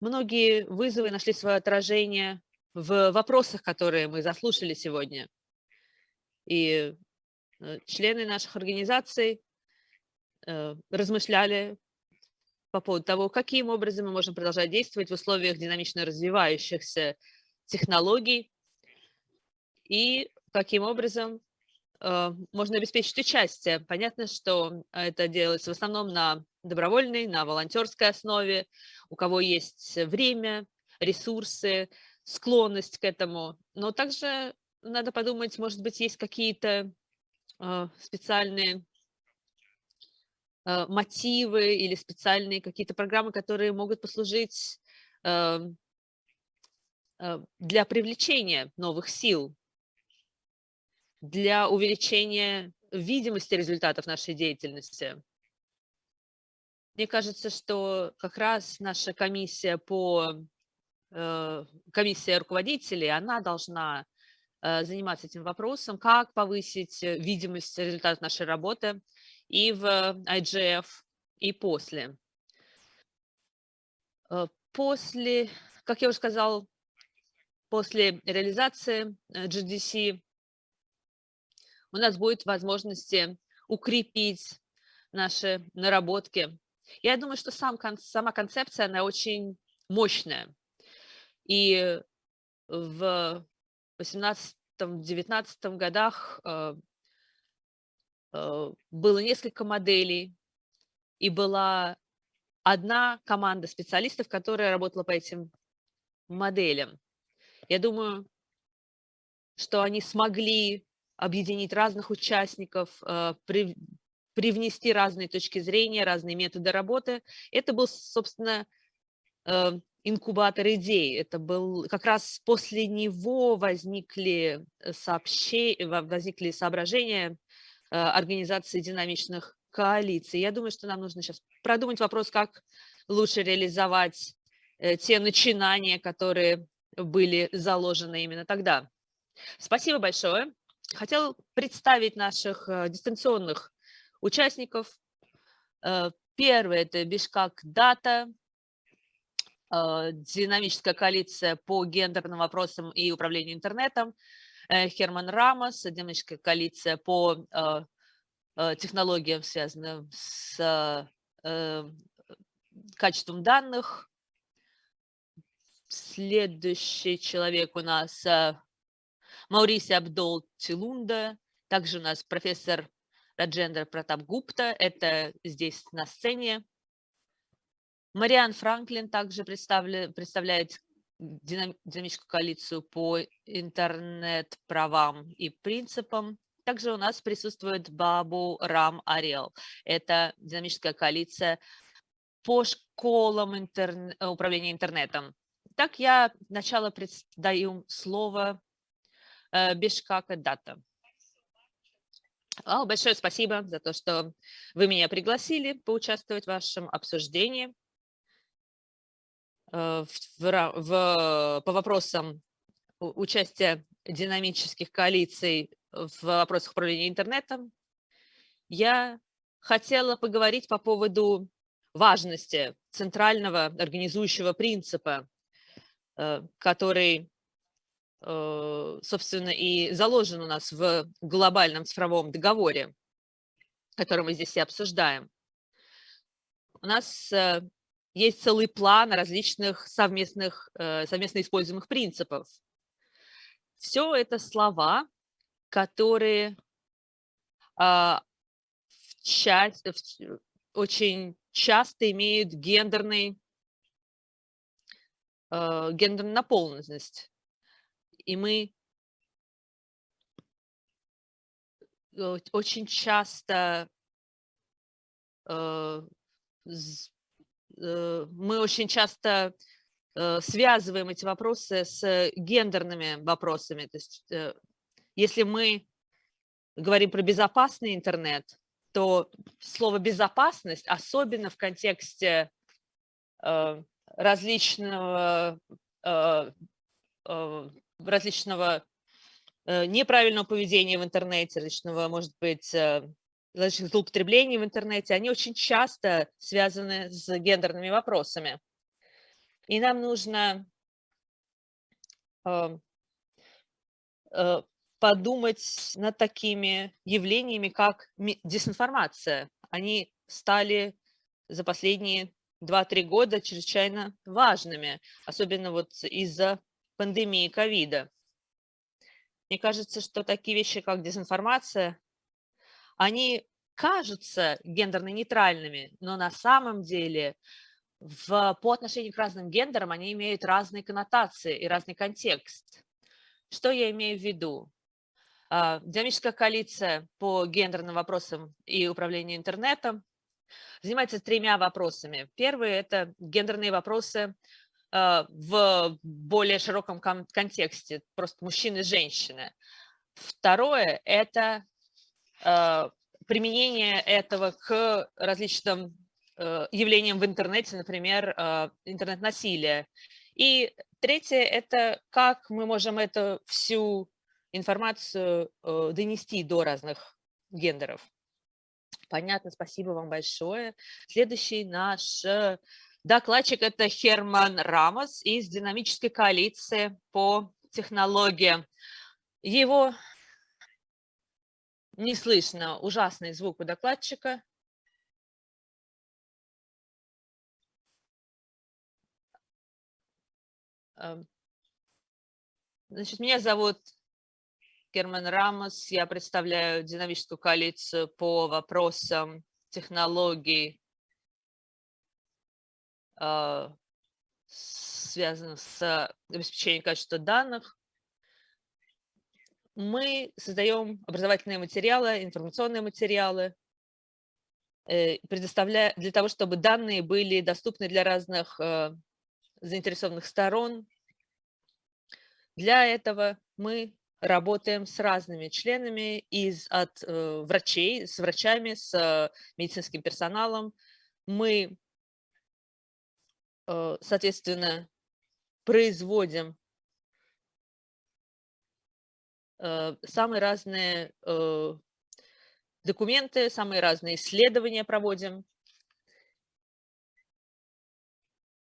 S3: Многие вызовы нашли свое отражение в вопросах, которые мы заслушали сегодня. И э, члены наших организаций э, размышляли по поводу того, каким образом мы можем продолжать действовать в условиях динамично развивающихся технологий и каким образом можно обеспечить участие. Понятно, что это делается в основном на добровольной, на волонтерской основе, у кого есть время, ресурсы, склонность к этому. Но также надо подумать, может быть, есть какие-то э, специальные э, мотивы или специальные какие-то программы, которые могут послужить э, э, для привлечения новых сил, для увеличения видимости результатов нашей деятельности. Мне кажется, что как раз наша комиссия по э, комиссия руководителей, она должна э, заниматься этим вопросом, как повысить видимость результатов нашей работы и в IGF, и после. Э, после, как я уже сказал, после реализации GDC у нас будет возможности укрепить наши наработки я думаю, что сам, сама концепция, она очень мощная. И в 18-19 годах э, э, было несколько моделей, и была одна команда специалистов, которая работала по этим моделям. Я думаю, что они смогли объединить разных участников, э, привнести разные точки зрения, разные методы работы. Это был, собственно, э, инкубатор идей. Это был как раз после него возникли, сообщения, возникли соображения э, организации динамичных коалиций. Я думаю, что нам нужно сейчас продумать вопрос, как лучше реализовать те начинания, которые были заложены именно тогда. Спасибо большое. Хотел представить наших дистанционных участников. Э, первый – это Бишкак Дата, э, динамическая коалиция по гендерным вопросам и управлению интернетом. Э, Херман Рамос, динамическая коалиция по технологиям, связанным с качеством данных. Следующий человек у нас Мауриси Абдол Тилунда. Также у нас профессор Раджендра Пратап Гупта, это здесь на сцене. Мариан Франклин также представляет динамическую коалицию по интернет-правам и принципам. Также у нас присутствует Бабу Рам Арел. Это динамическая коалиция по школам интер... управления интернетом. Так я сначала даю слово э, Бешкака Дата. Большое спасибо за то, что вы меня пригласили поучаствовать в вашем обсуждении э, в, в, по вопросам участия динамических коалиций в вопросах управления интернетом. Я хотела поговорить по поводу важности центрального организующего принципа, э, который собственно, и заложен у нас в глобальном цифровом договоре, который мы здесь и обсуждаем. У нас э, есть целый план различных совместных, э, совместно используемых принципов. Все это слова, которые а, в часть, в, очень часто имеют гендерный, гендерную наполненность и мы э, очень часто э, э, мы очень часто связываем эти вопросы с гендерными вопросами. То есть если мы говорим про безопасный интернет, то слово «безопасность», особенно в контексте различного различного э, неправильного поведения в интернете, различного, может быть, э, различных злоупотреблений в интернете, они очень часто связаны с гендерными вопросами. И нам нужно э, подумать над такими явлениями, как дезинформация. Они стали за последние 2-3 года чрезвычайно важными, особенно вот из-за пандемии ковида. Мне кажется, что такие вещи, как дезинформация, они кажутся гендерно-нейтральными, но на самом деле в, по отношению к разным гендерам они имеют разные коннотации и разный контекст. Что я имею в виду? А, динамическая коалиция по гендерным вопросам и управлению интернетом занимается тремя вопросами. Первый – это гендерные вопросы в более широком контексте, просто мужчины и женщины. Второе – это а, применение этого к различным э, явлениям в интернете, например, интернет-насилие. И третье – это как мы можем эту всю информацию э, донести до разных гендеров. Понятно, спасибо вам большое. Следующий наш э, докладчик – это Херман Рамос из динамической коалиции по технологиям. Его не слышно, ужасный звук у докладчика. Эм, значит, меня зовут Герман Рамос. Я представляю динамическую коалицию по вопросам технологий, э, связанных с обеспечением качества данных. Мы создаем образовательные материалы, информационные материалы, э, предоставляя для того, чтобы данные были доступны для разных э, заинтересованных сторон. Для этого мы работаем с разными членами из, от э, врачей, с врачами, с медицинским персоналом. Мы, соответственно, производим э, самые разные э, документы, самые разные исследования проводим.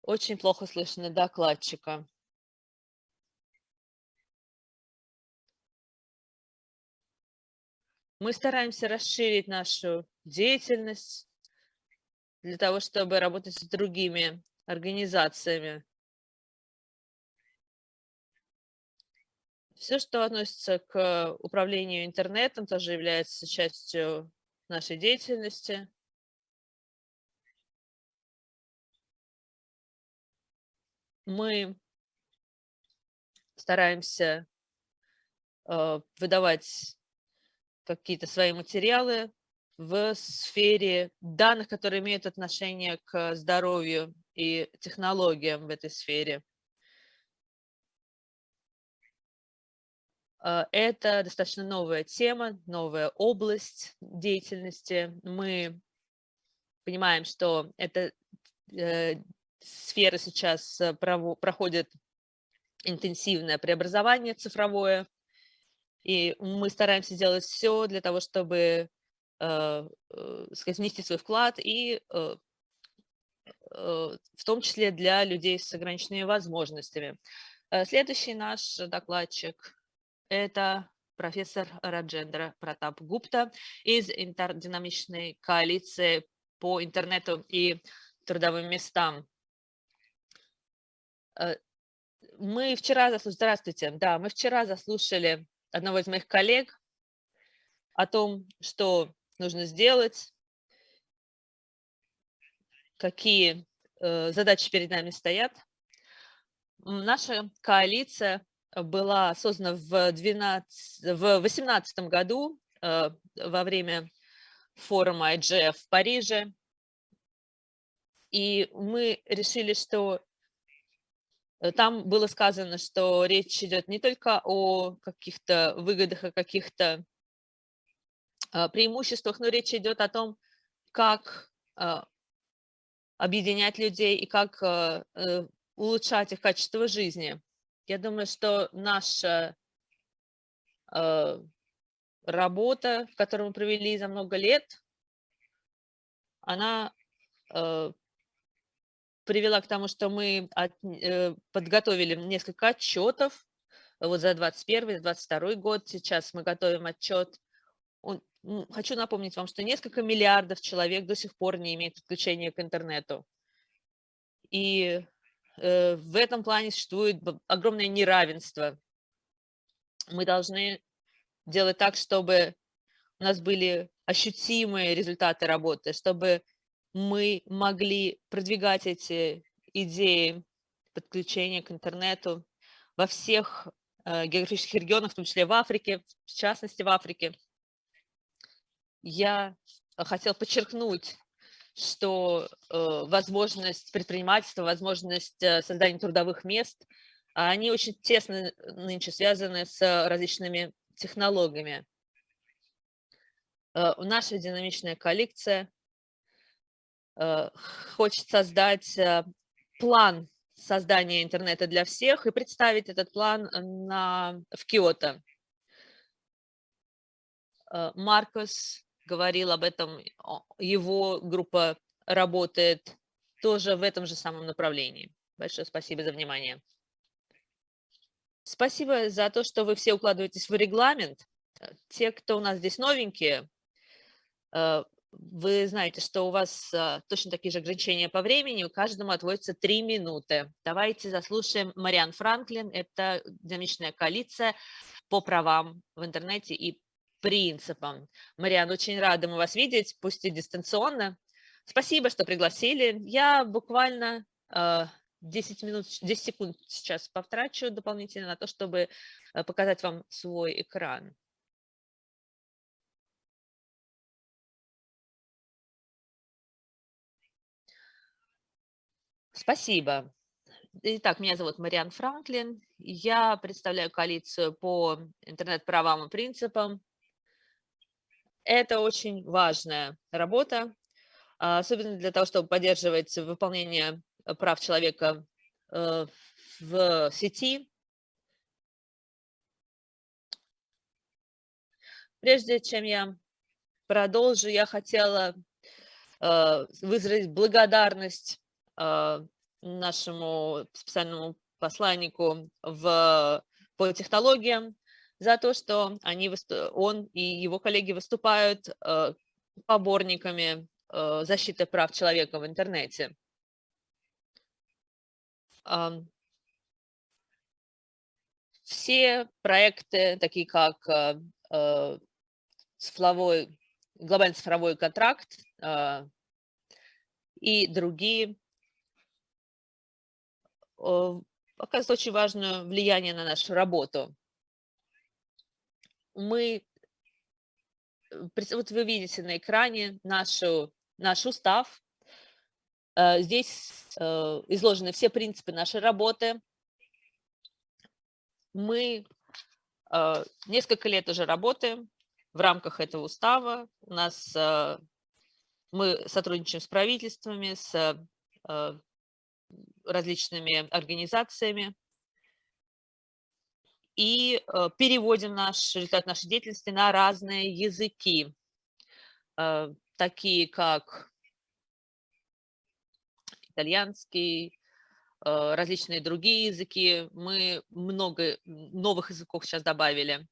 S3: Очень плохо слышно докладчика. Мы стараемся расширить нашу деятельность для того, чтобы работать с другими организациями. Все, что относится к управлению интернетом, тоже является частью нашей деятельности. Мы стараемся э, выдавать какие-то свои материалы в сфере данных, которые имеют отношение к здоровью и технологиям в этой сфере. А, это достаточно новая тема, новая область деятельности. Мы понимаем, что эта э, сфера сейчас э, проходит интенсивное преобразование цифровое, и мы стараемся делать все для того, чтобы э, э, сказать, внести свой вклад и в том числе для людей с ограниченными возможностями. Следующий наш докладчик – это профессор Раджендра Пратап Гупта из интердинамичной коалиции по интернету и трудовым местам. Мы вчера, здравствуйте, да, мы вчера заслушали одного из моих коллег о том, что нужно сделать, какие э, задачи перед нами стоят. Наша коалиция была создана в 2018 году э, во время форума IGF в Париже. И мы решили, что Э, там было сказано, что речь идет не только о каких-то выгодах, о каких-то преимуществах, но речь идет о том, как объединять людей и как а, э, улучшать их качество жизни. Я думаю, что наша работа, которую мы провели за много лет, она привела к тому, что мы от, э, подготовили несколько отчетов вот за 2021-2022 год. Сейчас мы готовим отчет. Хочу напомнить вам, что несколько миллиардов человек до сих пор не имеют подключения к интернету. И э, в этом плане существует огромное неравенство Мы должны делать так, чтобы у нас были ощутимые результаты работы, чтобы мы могли продвигать эти идеи подключения к интернету во всех э, географических регионах, в том числе в Африке, в частности в Африке. Я хотел подчеркнуть, что э, возможность предпринимательства, возможность э, создания трудовых мест, они очень тесно нынче связаны с различными технологиями. Э, наша динамичная коллекция хочет создать план создания интернета для всех и представить этот план на, в Киото. Маркос говорил об этом, его группа работает тоже в этом же самом направлении. Большое спасибо за внимание. Спасибо за то, что вы все укладываетесь в регламент. Те, кто у нас здесь новенькие, Э, вы знаете, что у вас э, точно такие же ограничения по времени, у каждому отводится три минуты. Давайте заслушаем Мариан Франклин, это динамичная коалиция по правам в интернете и принципам. Мариан, очень рада мы вас видеть, пусть и дистанционно. Спасибо, что пригласили. Я буквально 10 э, минут, 10 секунд сейчас потрачу дополнительно на то, чтобы показать вам свой экран. Спасибо. Итак, меня зовут Мариан Франклин. Я представляю коалицию по интернет-правам и принципам. Это очень важная работа, а, особенно для того, чтобы поддерживать выполнение прав человека э, в сети. Прежде чем я продолжу, я хотела э, выразить благодарность а, нашему специальному посланнику в, по технологиям за то, что они, он и его коллеги выступают а, поборниками а, защиты прав человека в интернете. Все проекты, такие как цифровой, глобальный цифровой контракт и другие, оказывает очень важное влияние на нашу работу. Мы, э, вот вы видите на экране нашу, наш устав. Э, здесь э, изложены все принципы нашей работы. Мы несколько лет уже работаем в рамках этого устава. У нас мы сотрудничаем с правительствами, с различными организациями и э, переводим наш результат нашей деятельности на разные языки, э, такие как итальянский, э, различные другие языки. Мы много новых языков сейчас добавили.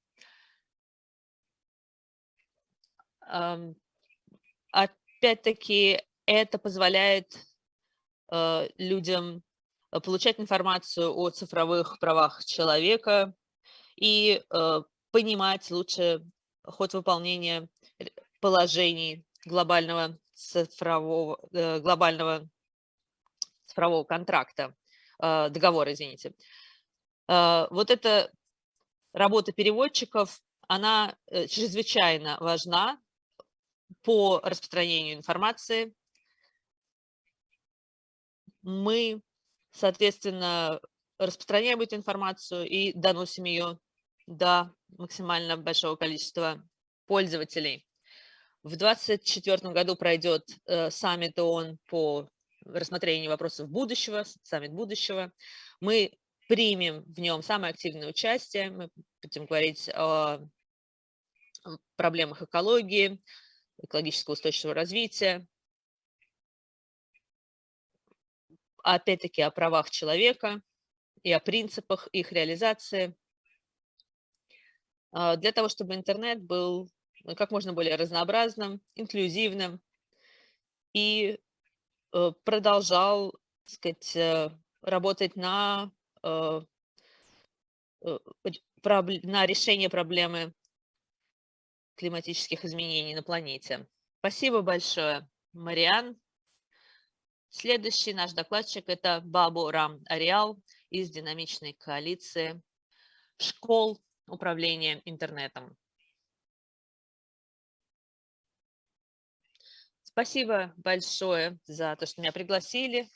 S3: Опять-таки, это позволяет людям получать информацию о цифровых правах человека и э, понимать лучше ход выполнения положений глобального цифрового, глобального цифрового контракта, договора, извините. Вот эта работа переводчиков, она чрезвычайно важна по распространению информации мы, соответственно, распространяем эту информацию и доносим ее до максимально большого количества пользователей. В 2024 году пройдет э, саммит ООН по рассмотрению вопросов будущего, саммит будущего. Мы примем в нем самое активное участие, мы будем говорить о проблемах экологии, экологического устойчивого развития, опять-таки о правах человека и о принципах их реализации, для того, чтобы интернет был ну, как можно более разнообразным, инклюзивным и э, продолжал, так сказать, э, работать на э, э, на решение проблемы климатических изменений на планете. Спасибо большое, Мариан. Следующий наш докладчик – это Бабу Рам Ариал из динамичной коалиции школ управления интернетом. Спасибо большое за то, что меня пригласили.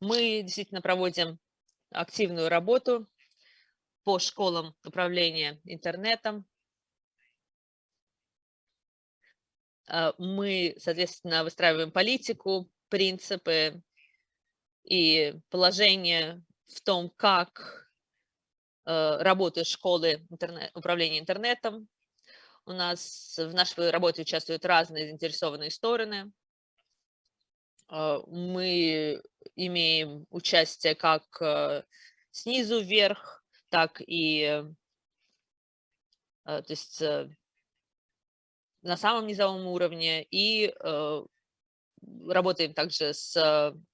S3: Мы действительно проводим активную работу по школам управления интернетом. А, мы, соответственно, выстраиваем политику, принципы и положение в том, как э, работают школы интернет, управления интернетом. У нас в нашей работе участвуют разные заинтересованные стороны. А, мы имеем участие как э, снизу вверх, так и э, то есть на самом низовом уровне и работаем также с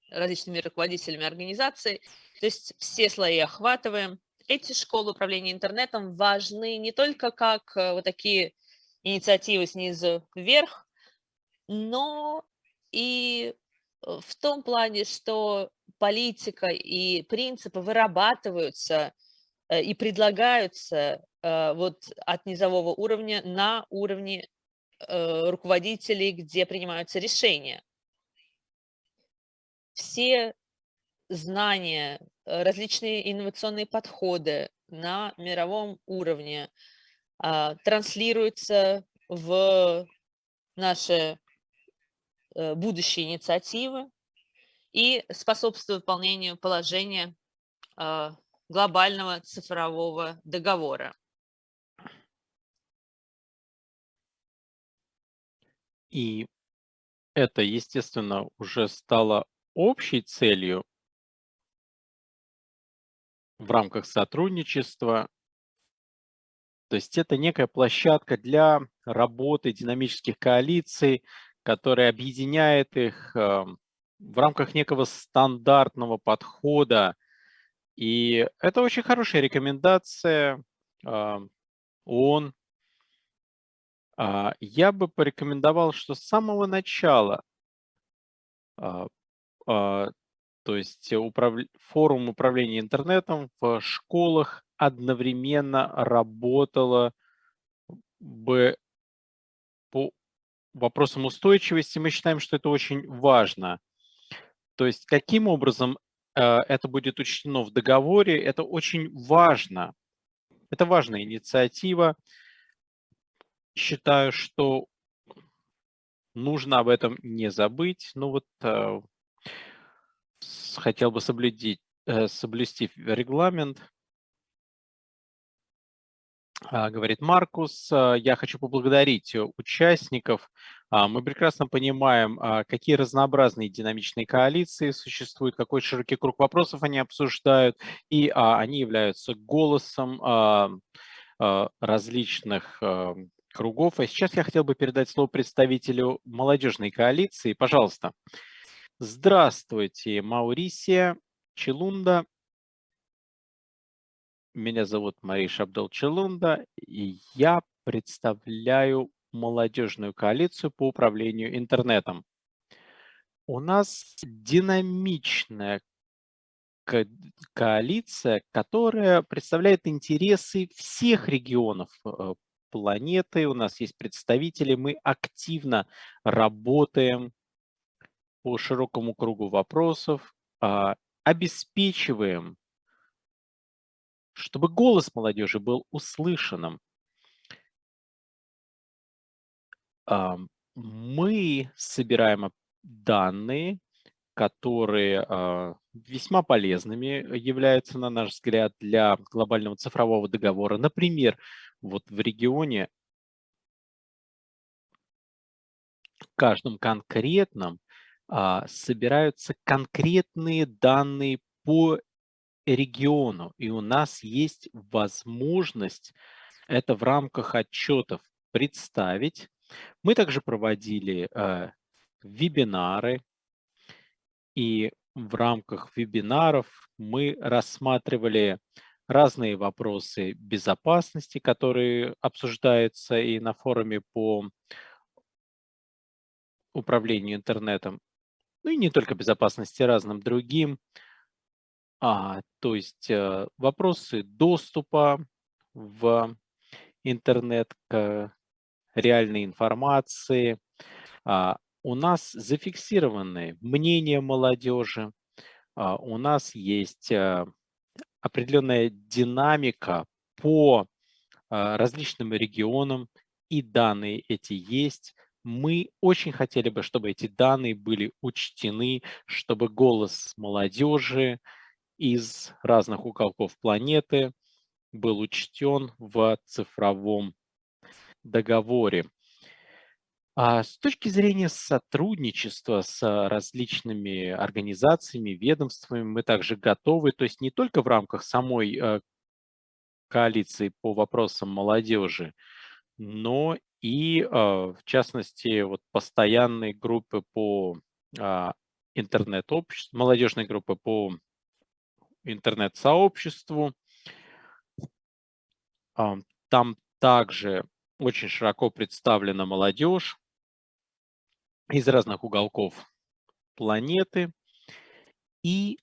S3: различными руководителями организаций, то есть все слои охватываем. Эти школы управления интернетом важны не только как э, вот такие инициативы снизу вверх, но и э, в том плане, что политика и принципы вырабатываются э, и предлагаются вот от низового уровня на уровне руководителей, где принимаются решения. Все знания, различные инновационные подходы на мировом уровне а, транслируются в наши э, будущие инициативы и способствуют выполнению положения а, глобального цифрового договора.
S1: И это, естественно, уже стало общей целью в рамках сотрудничества. То есть это некая площадка для работы динамических коалиций, которая объединяет их э, в рамках некого стандартного подхода. И это очень хорошая рекомендация э, ООН. А, я бы порекомендовал, что с самого начала а, то есть управ... форум управления интернетом в школах одновременно работало бы по вопросам устойчивости. Мы считаем, что это очень важно. То есть каким образом э, это будет учтено в договоре, это очень важно. Это важная инициатива. Считаю, что нужно об этом не забыть. Ну вот э, хотел бы соблюдить, э, соблюсти регламент. А, говорит Маркус, а, я хочу поблагодарить участников. А, мы прекрасно понимаем, какие разнообразные динамичные коалиции существуют, какой широкий круг вопросов они обсуждают, и они являются голосом различных кругов. А сейчас я хотел бы передать слово представителю молодежной коалиции. Пожалуйста. Здравствуйте, Маурисия Челунда. Меня зовут Мариш Абдул Челунда, и я представляю молодежную коалицию по управлению интернетом. У нас динамичная ко коалиция, которая представляет интересы всех регионов э, планеты. У нас есть представители, мы активно работаем по широкому кругу вопросов, а, обеспечиваем, чтобы голос молодежи был услышанным. А, мы собираем данные, которые а, весьма полезными являются, на наш взгляд, для глобального цифрового договора. Например, вот в регионе в каждом конкретном собираются конкретные данные по региону, и у нас есть возможность это в рамках отчетов представить. Мы также проводили э, вебинары, и в рамках вебинаров мы рассматривали разные вопросы безопасности, которые обсуждаются и на форуме по управлению интернетом, ну и не только безопасности, разным другим. А, то есть э, вопросы доступа в интернет к реальной информации. А, у нас зафиксированы мнения молодежи, а, у нас есть э, определенная динамика по а, различным регионам, и данные эти есть. Мы очень хотели бы, чтобы эти данные были учтены, чтобы голос молодежи из разных уголков планеты был учтен в цифровом договоре. А с точки зрения сотрудничества с различными организациями, ведомствами мы также готовы, то есть не только в рамках самой э, коалиции по вопросам молодежи, но и, э, в частности, вот постоянные группы по а, интернет-обществу, молодежные группы по интернет-сообществу. Там также очень широко представлена молодежь из разных уголков планеты. И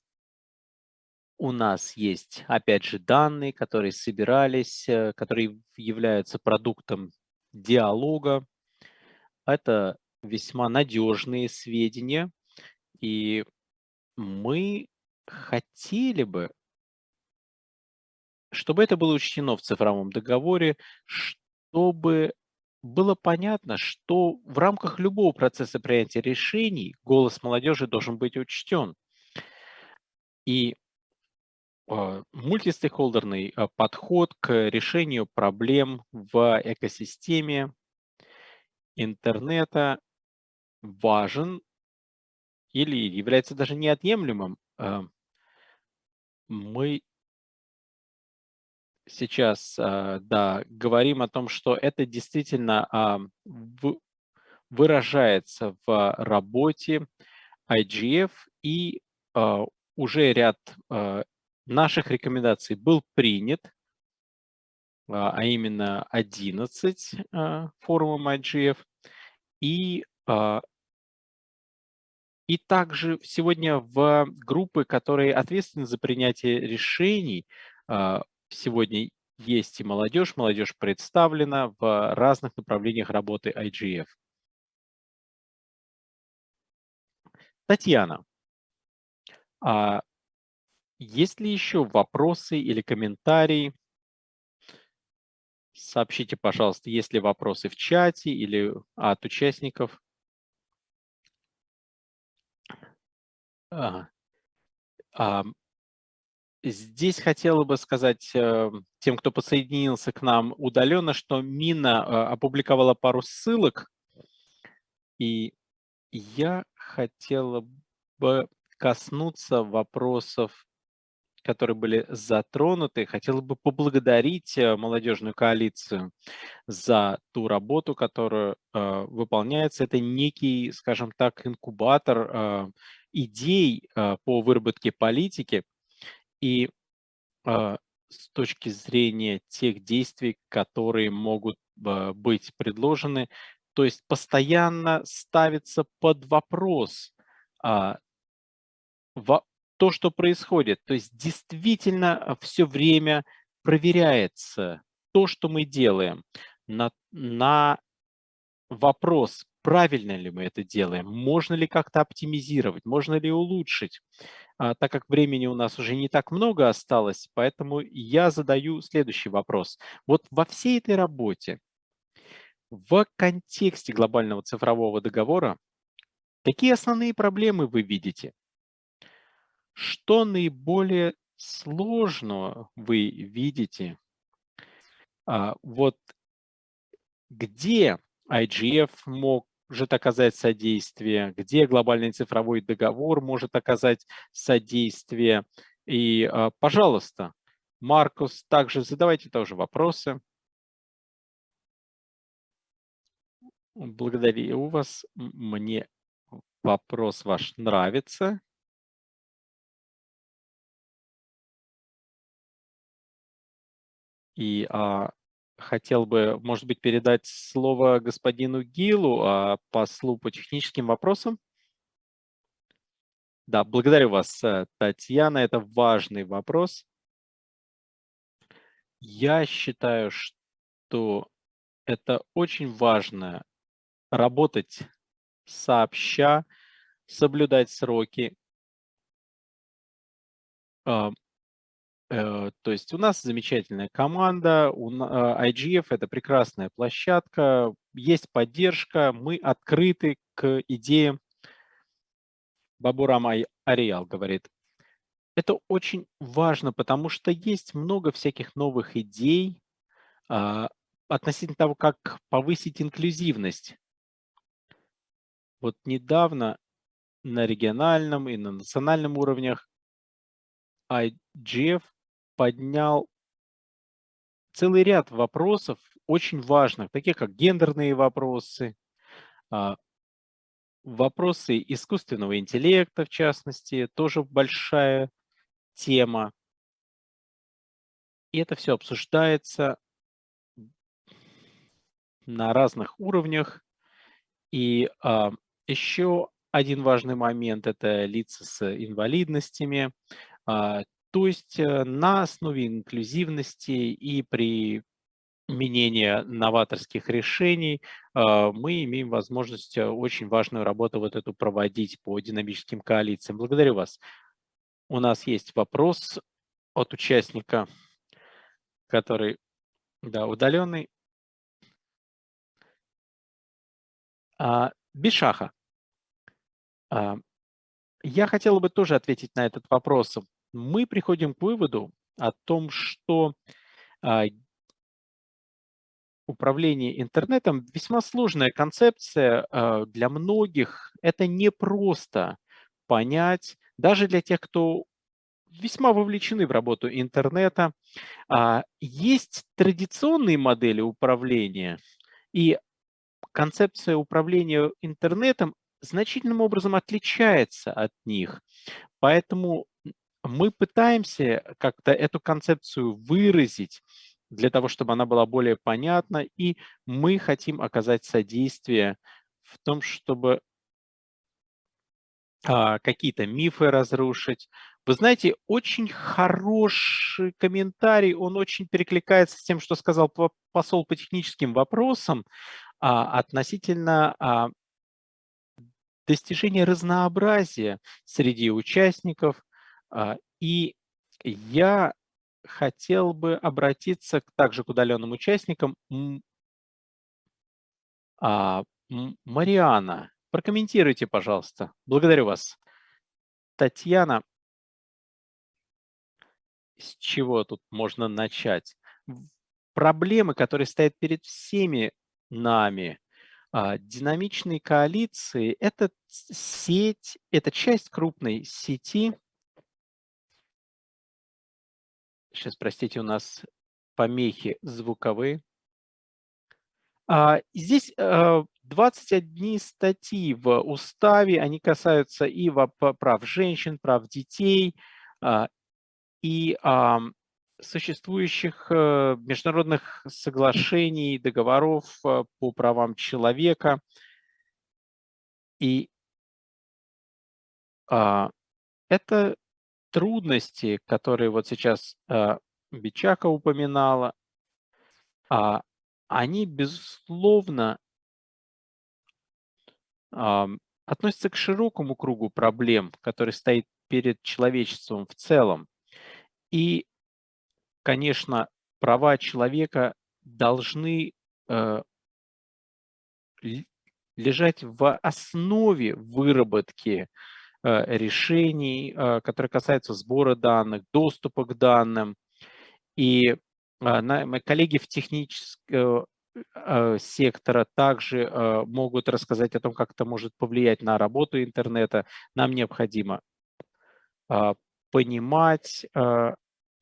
S1: у нас есть, опять же, данные, которые собирались, э, которые являются продуктом диалога. Это весьма надежные сведения, и мы хотели бы, чтобы это было учтено в цифровом договоре, чтобы было понятно, что в рамках любого процесса принятия решений голос молодежи должен быть учтен. И мультистейкхолдерный э, подход к решению проблем в экосистеме интернета важен или является даже неотъемлемым. Э, мы сейчас, а, да, говорим о том, что это действительно а, выражается в работе IGF, и а, уже ряд наших рекомендаций был принят, а именно 11 форумом IGF, и и также сегодня в группы, которые ответственны за принятие решений, сегодня есть и молодежь, молодежь представлена в разных направлениях работы IGF. Татьяна, а есть ли еще вопросы или комментарии? Сообщите, пожалуйста, есть ли вопросы в чате или от участников. Здесь хотела бы сказать э, тем, кто подсоединился к нам удаленно, что Мина э, опубликовала пару ссылок, и я хотела бы коснуться вопросов, которые были затронуты. Хотела бы поблагодарить э, молодежную коалицию за ту работу, которая выполняется. Это некий, скажем так, инкубатор идей по выработке политики, и э, с точки зрения тех действий, которые могут э, быть предложены, то есть постоянно ставится под вопрос э, во, то, что происходит. То есть действительно все время проверяется то, что мы делаем на, на вопрос, правильно ли мы это делаем, можно ли как-то оптимизировать, можно ли улучшить. А, так как времени у нас уже не так много осталось, поэтому я задаю следующий вопрос. Вот во всей этой работе, в контексте глобального цифрового договора, какие основные проблемы вы видите? Что наиболее сложного вы видите? А, вот где IGF мог может оказать содействие, где глобальный цифровой договор может оказать содействие. И, а, пожалуйста, Маркус, также задавайте тоже вопросы. Благодарю вас. Мне вопрос ваш нравится. И а, хотел бы, может быть, передать слово господину Гилу, а, послу по техническим вопросам. Да, благодарю вас, э, Татьяна. Это важный вопрос. Я считаю, что это очень важно работать сообща, соблюдать сроки. Э, то есть у нас замечательная команда, а, IGF – это прекрасная площадка, есть поддержка, мы открыты к идеям. Бабурам Ариал говорит, это очень важно, потому что есть много всяких новых идей а, относительно того, как повысить инклюзивность. Вот недавно на региональном и на национальном уровнях IGF поднял целый ряд вопросов очень важных, таких как гендерные вопросы, а, вопросы искусственного интеллекта, в частности, тоже большая тема. И это все обсуждается на разных уровнях. И а, еще один важный момент– это лица с инвалидностями. А, то есть э, на основе инклюзивности и при применения новаторских решений а, мы имеем возможность э, очень важную работу вот эту проводить по динамическим коалициям. Благодарю вас. У нас есть вопрос от участника, который да, удаленный. А, Бишаха. А, я хотел бы тоже ответить на этот вопрос. Мы приходим к выводу о том, что а, управление интернетом весьма сложная концепция а, для многих. Это не просто понять, даже для тех, кто весьма вовлечены в работу интернета. Есть традиционные модели управления, и концепция управления интернетом значительным образом отличается от них. Поэтому мы пытаемся как-то эту концепцию выразить для того, чтобы она была более понятна, и мы хотим оказать содействие в том, чтобы а, какие-то мифы разрушить. Вы знаете, очень хороший комментарий, он очень перекликается с тем, что сказал посол по техническим вопросам а, относительно а, достижения разнообразия среди участников. А, и я хотел бы обратиться также к удаленным участникам. А, Мариана, прокомментируйте, пожалуйста. Благодарю вас. Татьяна, с чего тут можно начать? Проблемы, которые стоят перед всеми нами, а, динамичные коалиции – это сеть, это часть крупной сети. Сейчас, простите, у нас помехи звуковые. А, здесь 21 а, статьи в уставе, они касаются и прав женщин, прав детей, и существующих э, международных соглашений, договоров э, по правам человека. И а, это трудности, которые вот сейчас а, Бичака упоминала, а, они, безусловно, а, относятся к широкому кругу проблем, который стоит перед человечеством в целом. И конечно, права человека должны э, лежать в основе выработки э, решений, э, которые касаются сбора данных, доступа к данным. И мои коллеги в техническом сектора также могут рассказать о том, как это может повлиять на работу интернета. Нам необходимо понимать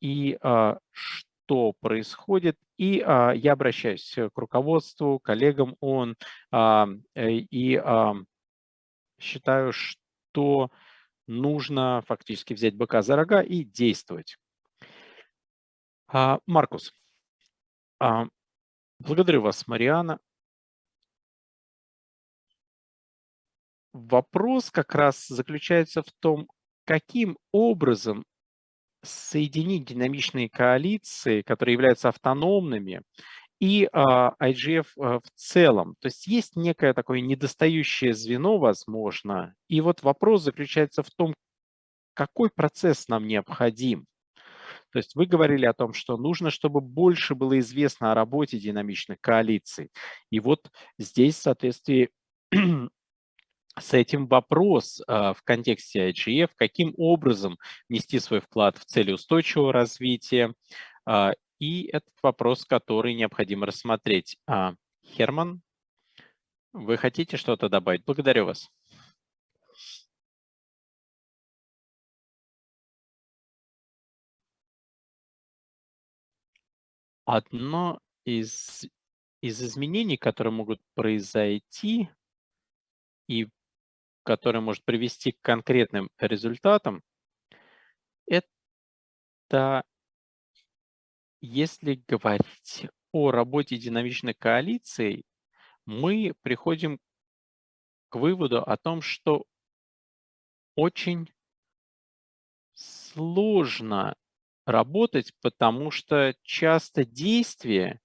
S1: и что происходит. И я обращаюсь к руководству, коллегам ООН э, и считаю, что нужно фактически взять быка за рога и действовать. Маркус, А, благодарю вас, Мариана. Вопрос как раз заключается в том, каким образом соединить динамичные коалиции, которые являются автономными, и а, IGF а, в целом. То есть есть некое такое недостающее звено, возможно. И вот вопрос заключается в том, какой процесс нам необходим. То есть вы говорили о том, что нужно, чтобы больше было известно о работе динамичных коалиций. И вот здесь в соответствии с этим вопрос э, в контексте IGF, каким образом внести свой вклад в цели устойчивого развития, и этот вопрос, который необходимо рассмотреть. А, Херман, вы хотите что-то добавить? Благодарю вас. Одно из, из изменений, которые могут произойти и которое может привести к конкретным результатам, это если говорить о работе динамичной коалиции, мы приходим к выводу о том, что очень сложно работать, потому что часто действие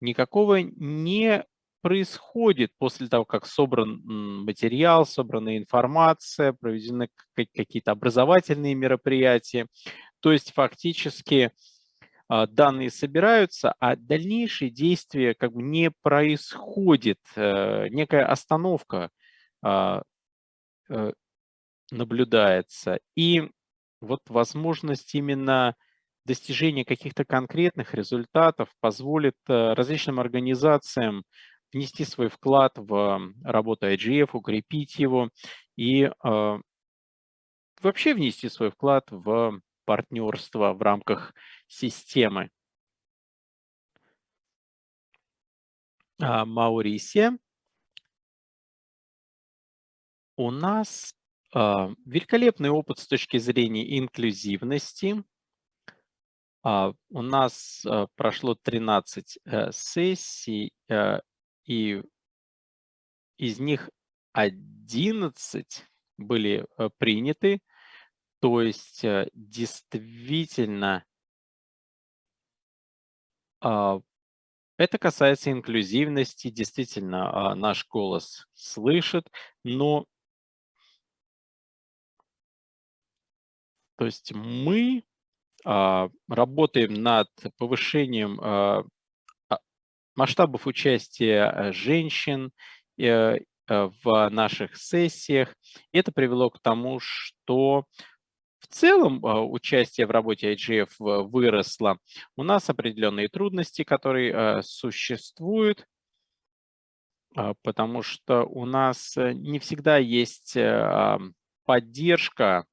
S1: никакого не происходит после того, как собран материал, собрана информация, проведены какие-то образовательные мероприятия. То есть фактически данные собираются, а дальнейшие действия как бы не происходит, э, некая остановка а, э, наблюдается. И вот возможность именно достижения каких-то конкретных результатов позволит э, различным организациям внести свой вклад в работу IGF, укрепить его и э, вообще внести свой вклад в партнерство в рамках системы. А, Маурисия. У нас э, великолепный опыт с точки зрения инклюзивности. Uh, у нас прошло 13 uh, сессий, и из них 11 были э, приняты, то есть э, действительно а, это касается инклюзивности, действительно а, наш голос слышит, но то есть мы а, работаем над повышением масштабов участия э, женщин э, э, в наших сессиях. Это привело к тому, что в целом участие в работе IGF выросло. У нас определенные трудности, которые существуют, потому что у нас не всегда есть поддержка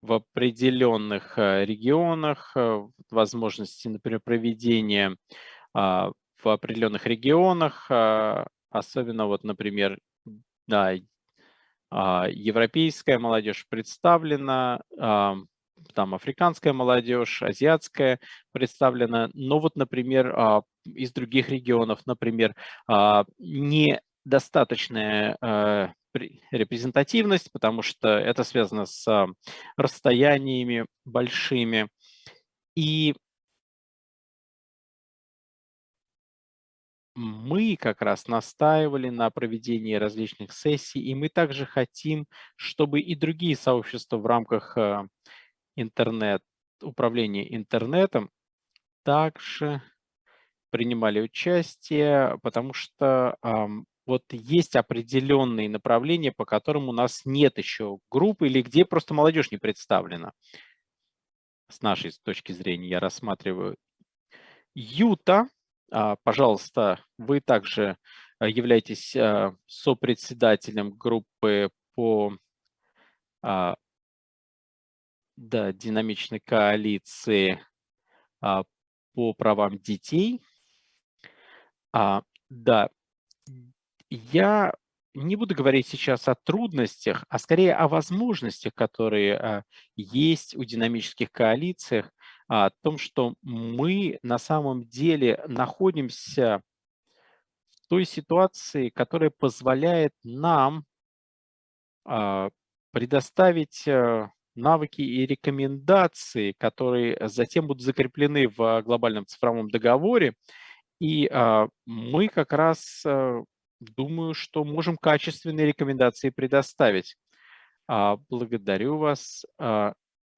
S1: в определенных регионах, возможности, например, проведения в определенных регионах, а, особенно вот, например, да, а, европейская молодежь представлена, а, там африканская молодежь, азиатская представлена, но вот, например, из других регионов, например, недостаточная репрезентативность, потому что это связано с расстояниями большими. И мы как раз настаивали на проведении различных сессий, и мы также хотим, чтобы и другие сообщества в рамках э, интернет, управления интернетом также принимали участие, потому что вот есть определенные направления, по которым у нас нет еще группы или где просто молодежь не представлена. С нашей точки зрения я рассматриваю. Юта пожалуйста, вы также а, являетесь а, сопредседателем группы по да, динамичной коалиции по правам детей. Да, я не буду говорить сейчас о трудностях, а скорее о возможностях, которые есть у динамических коалициях о том, что мы на самом деле находимся в той ситуации, которая позволяет нам а, предоставить э, навыки и рекомендации, которые затем будут закреплены в глобальном цифровом договоре. И а, мы как раз э, думаю, что можем качественные рекомендации предоставить. А, благодарю вас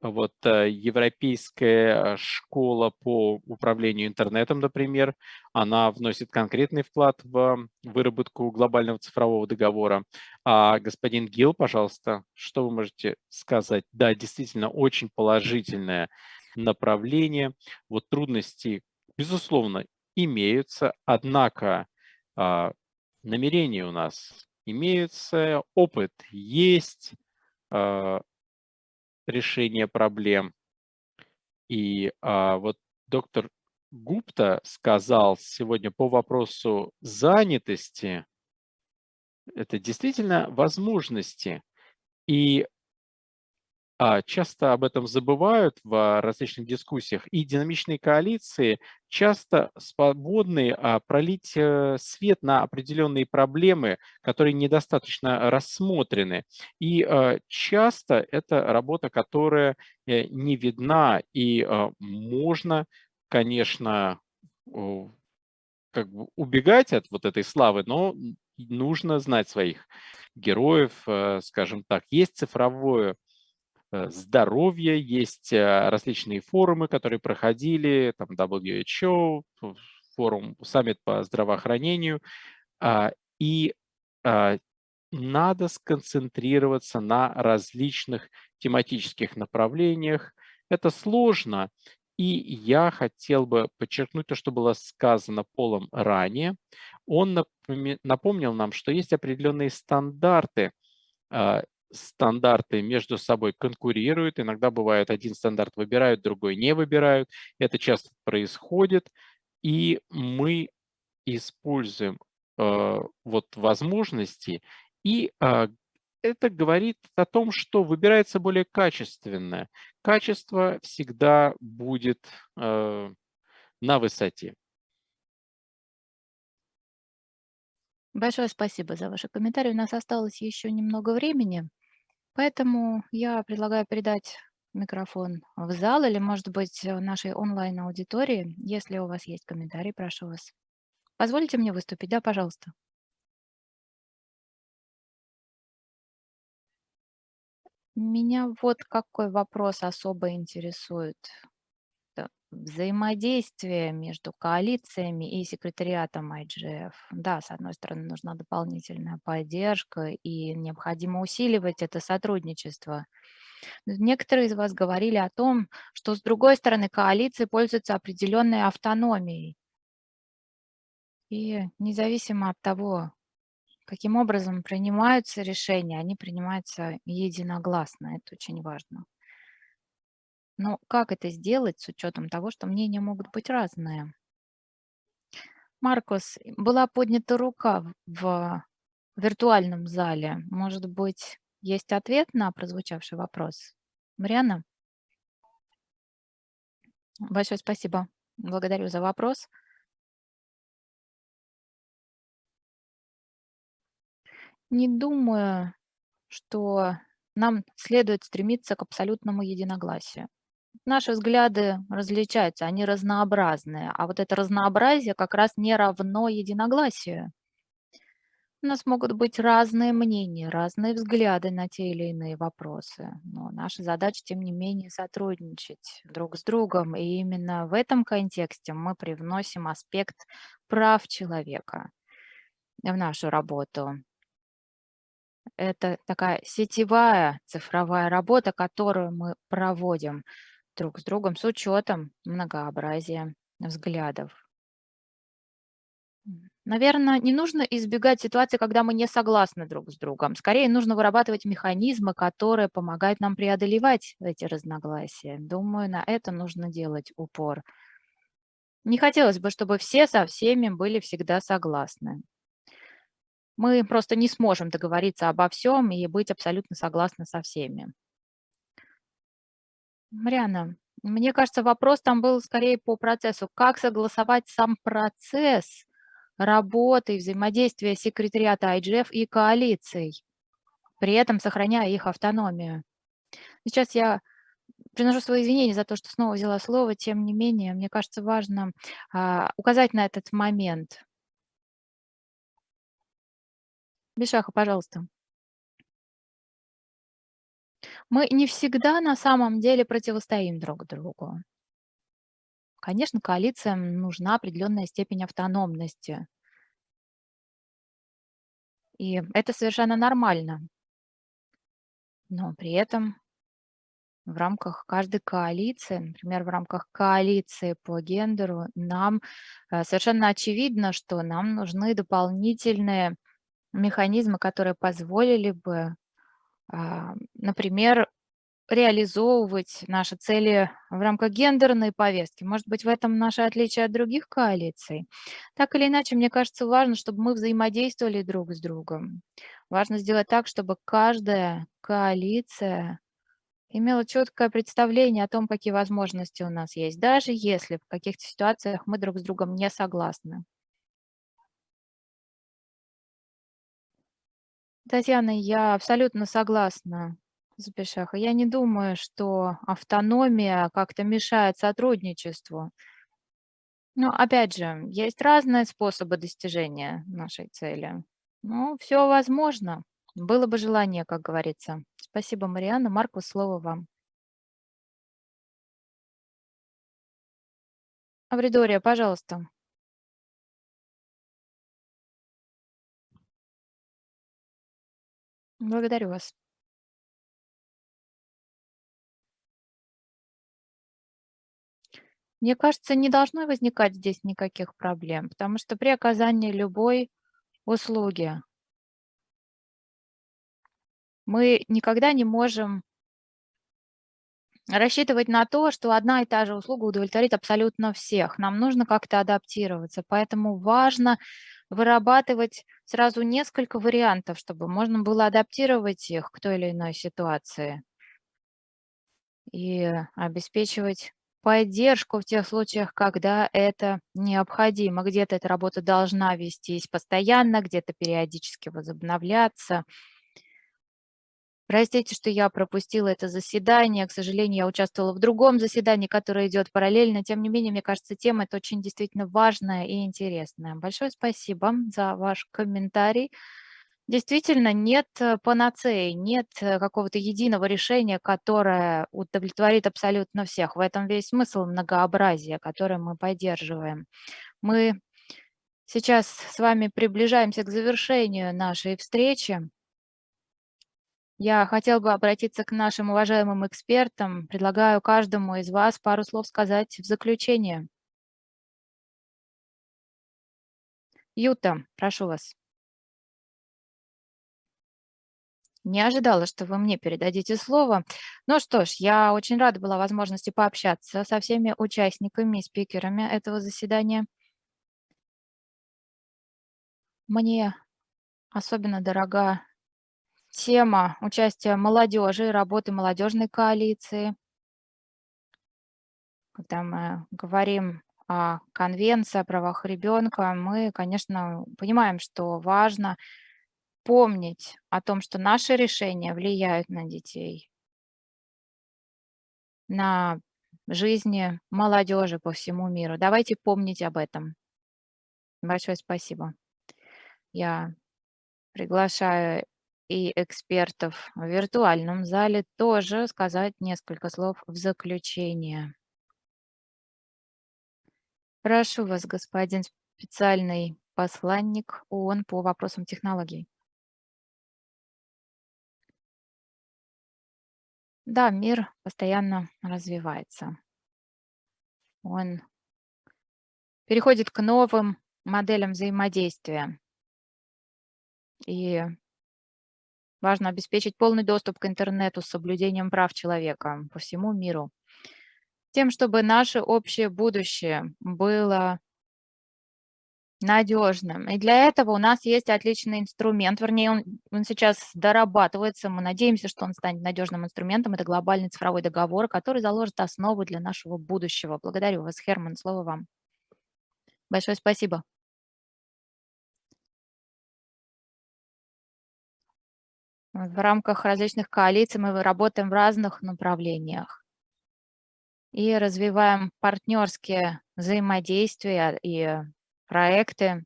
S1: вот э, Европейская школа по управлению интернетом, например, она вносит конкретный вклад в выработку глобального цифрового договора. А господин Гил, пожалуйста, что вы можете сказать? Да, действительно, очень положительное направление. Вот трудности, безусловно, имеются, однако а, намерения у нас имеются, опыт есть, а, решения проблем. И а, вот доктор Гупта сказал сегодня по вопросу занятости, это действительно возможности. И а, часто об этом забывают в различных дискуссиях, и динамичные коалиции часто способны а, пролить э, свет на определенные проблемы, которые недостаточно рассмотрены. И а, часто это работа, которая э, не видна, и можно, конечно, как бы убегать от вот этой славы, но нужно знать своих героев, э, скажем так. Есть цифровое Э, здоровья, есть э, различные форумы, которые проходили, там WHO, форум, саммит по здравоохранению, а, и а, надо сконцентрироваться на различных тематических направлениях. Это сложно, и я хотел бы подчеркнуть то, что было сказано Полом ранее. Он напомнил нам, что есть определенные стандарты а, стандарты между собой конкурируют. Иногда бывает, один стандарт выбирают, другой не выбирают. Это часто происходит. И мы используем э, вот возможности. И э, это говорит о том, что выбирается более качественное. Качество всегда будет э, на высоте.
S2: Большое спасибо за ваши комментарии. У нас осталось еще немного времени. Поэтому я предлагаю передать микрофон в зал или, может быть, нашей онлайн-аудитории. Если у вас есть комментарии, прошу вас. Позвольте мне выступить, да, пожалуйста. Меня вот какой вопрос особо интересует взаимодействие между коалициями и секретариатом IGF. Да, с одной стороны, нужна дополнительная поддержка, и необходимо усиливать это сотрудничество. Некоторые из вас говорили о том, что, с другой стороны, коалиции пользуются определенной автономией. И независимо от того, каким образом принимаются решения, они принимаются единогласно. Это очень важно. Но как это сделать с учетом того, что мнения могут быть разные? Маркус, была поднята рука в виртуальном зале. Может быть, есть ответ на прозвучавший вопрос? Мариана? Большое спасибо. Благодарю за вопрос. Не думаю, что нам следует стремиться к абсолютному единогласию. Наши взгляды различаются, они разнообразные, а вот это разнообразие как раз не равно единогласию. У нас могут быть разные мнения, разные взгляды на те или иные вопросы, но наша задача, тем не менее, сотрудничать друг с другом, и именно в этом контексте мы привносим аспект прав человека в нашу работу. Это такая сетевая цифровая работа, которую мы проводим друг с другом с учетом многообразия взглядов. Наверное, не нужно избегать ситуации, когда мы не согласны друг с другом. Скорее, нужно вырабатывать механизмы, которые помогают нам преодолевать эти разногласия. Думаю, на это нужно делать упор. Не хотелось бы, чтобы все со всеми были всегда согласны. Мы просто не сможем договориться обо всем и быть абсолютно согласны со всеми. Мариана, Мне кажется, вопрос там был скорее по процессу. Как согласовать сам процесс работы и взаимодействия секретариата IGF и коалиций, при этом сохраняя их автономию? Сейчас я приношу свои извинения за то, что снова взяла слово, тем не менее, мне кажется важно а, указать на этот момент. Бешаха, пожалуйста. Мы не всегда на самом деле противостоим друг другу. Конечно, коалициям нужна определенная степень автономности. И это совершенно нормально. Но при этом в рамках каждой коалиции, например, в рамках коалиции по гендеру, нам э, совершенно очевидно, что нам нужны дополнительные механизмы, которые позволили бы, например, реализовывать наши цели в рамках гендерной повестки. Может быть, в этом наше отличие от других коалиций. Так или иначе, мне кажется, важно, чтобы мы взаимодействовали друг с другом. Важно сделать так, чтобы каждая коалиция имела четкое представление о том, какие возможности у нас есть, даже если в каких-то ситуациях мы друг с другом не согласны. Татьяна, я абсолютно согласна с Бешаха. Я не думаю, что автономия как-то мешает сотрудничеству. Но опять же, есть разные способы достижения нашей цели. Ну, все возможно. Было бы желание, как говорится. Спасибо, Марианна. Марку, слово вам. Авридория, пожалуйста. Благодарю вас. Мне кажется, не должно возникать здесь никаких проблем, потому что при оказании любой услуги мы никогда не можем рассчитывать на то, что одна и та же услуга удовлетворит абсолютно всех. Нам нужно как-то адаптироваться, поэтому важно вырабатывать сразу несколько вариантов, чтобы можно было адаптировать их к той или иной ситуации и обеспечивать поддержку в тех случаях, когда это необходимо. Где-то эта работа должна вестись постоянно, где-то периодически возобновляться. Простите, что я пропустила это заседание. К сожалению, я участвовала в другом заседании, которое идет параллельно. Тем не менее, мне кажется, тема это очень действительно важная и интересная. Большое спасибо за ваш комментарий. Действительно, нет э, панацеи, нет э, какого-то единого решения, которое удовлетворит абсолютно всех. В этом весь смысл многообразия, которое мы поддерживаем. Мы сейчас с вами приближаемся к завершению нашей встречи. Я хотел бы обратиться к нашим уважаемым экспертам. Предлагаю каждому из вас пару слов сказать в заключение. Юта, прошу вас. Не ожидала, что вы мне передадите слово. Ну что ж, я очень рада была возможности пообщаться со всеми участниками и спикерами этого заседания. Мне особенно дорога Тема участия молодежи и работы молодежной коалиции. Когда мы говорим о конвенции о правах ребенка, мы, конечно, понимаем, что важно помнить о том, что наши решения влияют на детей, на жизни молодежи по всему миру. Давайте помнить об этом. Большое спасибо. Я приглашаю и экспертов в виртуальном зале тоже сказать несколько слов в заключение. Прошу вас, господин специальный посланник ООН по вопросам технологий. Да, мир постоянно развивается. Он переходит к новым моделям взаимодействия. И Важно обеспечить полный доступ к интернету с соблюдением прав человека по всему миру. Тем, чтобы наше общее будущее было надежным. И для этого у нас есть отличный инструмент, вернее, он, он сейчас дорабатывается. Мы надеемся, что он станет надежным инструментом. Это глобальный цифровой договор, который заложит основу для нашего будущего. Благодарю вас, Херман. Слово вам. Большое спасибо. В рамках различных коалиций мы работаем в разных направлениях и развиваем партнерские взаимодействия и проекты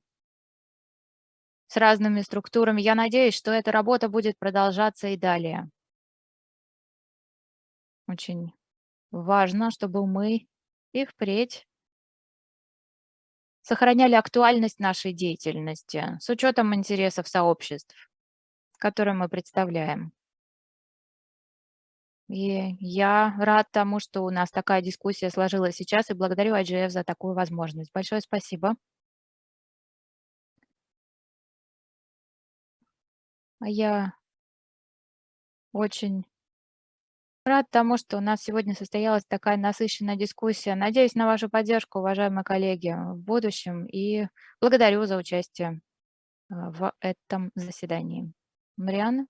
S2: с разными структурами. Я надеюсь, что эта работа будет продолжаться и далее. Очень важно, чтобы мы и впредь сохраняли актуальность нашей деятельности с учетом интересов сообществ, которые мы представляем. И я рад тому, что у нас такая дискуссия сложилась сейчас, и благодарю IGF за такую возможность. Большое спасибо. А я очень рад тому, что у нас сегодня состоялась такая насыщенная дискуссия. Надеюсь на вашу поддержку, уважаемые коллеги, в будущем и благодарю за участие а, в этом заседании. Марианна?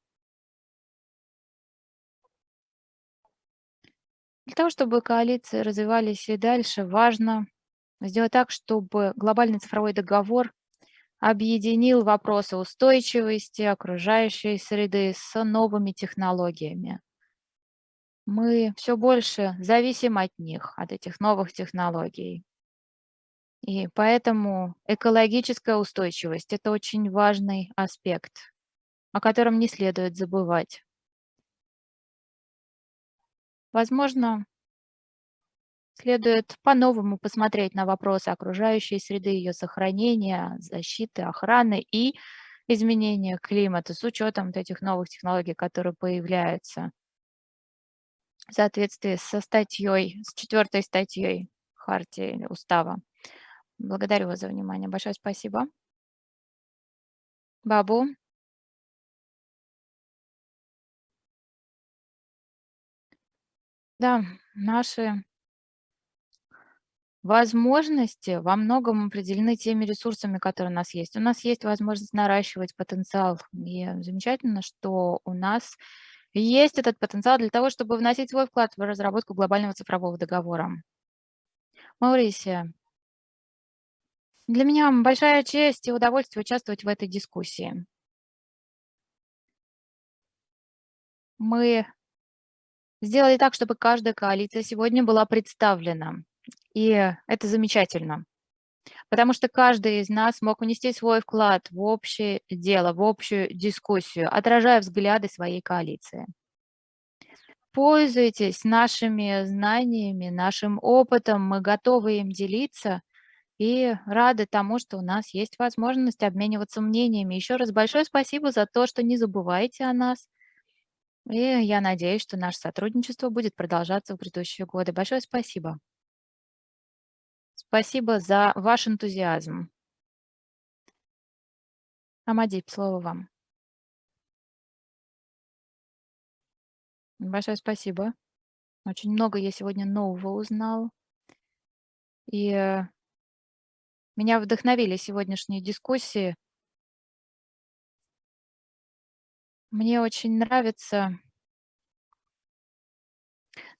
S2: Для того, чтобы коалиции развивались и дальше, важно сделать так, чтобы глобальный цифровой договор объединил вопросы устойчивости окружающей среды с новыми технологиями. Мы все больше зависим от них, от этих новых технологий. И поэтому экологическая устойчивость – это очень важный аспект, о котором не следует забывать. Возможно, Следует по-новому посмотреть на вопросы окружающей среды, ее сохранения, защиты, охраны и изменения климата с учетом вот этих новых технологий, которые появляются в соответствии со статьей, с четвертой статьей Хартии Устава. Благодарю вас за внимание. Большое спасибо. Бабу. Да, наши Возможности во многом определены теми ресурсами, которые у нас есть. У нас есть возможность наращивать потенциал. И замечательно, что у нас есть этот потенциал для того, чтобы вносить свой вклад в разработку глобального цифрового договора. Маурисия, для меня большая честь и удовольствие участвовать в этой дискуссии. Мы сделали так, чтобы каждая коалиция сегодня была представлена. И это замечательно, потому что каждый из нас мог унести свой вклад в общее дело, в общую дискуссию, отражая взгляды своей коалиции. Пользуйтесь нашими знаниями, нашим опытом, мы готовы им делиться и рады тому, что у нас есть возможность обмениваться мнениями. Еще раз большое спасибо за то, что не забываете о нас. И я надеюсь, что наше сотрудничество будет продолжаться в грядущие годы. Большое спасибо. Спасибо за ваш энтузиазм. Амадип, слово вам. Большое спасибо. Очень много я сегодня нового узнал. И э, меня вдохновили сегодняшние дискуссии. Мне очень нравится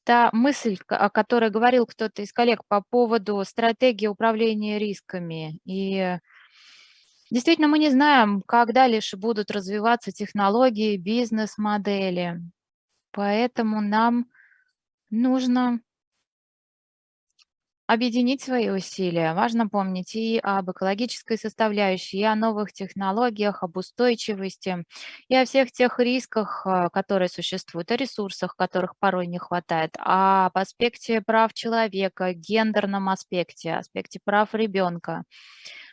S2: та мысль, о которой говорил кто-то из коллег по поводу стратегии управления рисками. И действительно мы не знаем, когда лишь будут развиваться технологии, бизнес-модели. Поэтому нам нужно объединить свои усилия. Важно помнить и об экологической составляющей, и о новых технологиях, об устойчивости, и о всех тех рисках, а, которые существуют, о ресурсах, которых порой не хватает, об аспекте прав человека, гендерном аспекте, аспекте прав ребенка.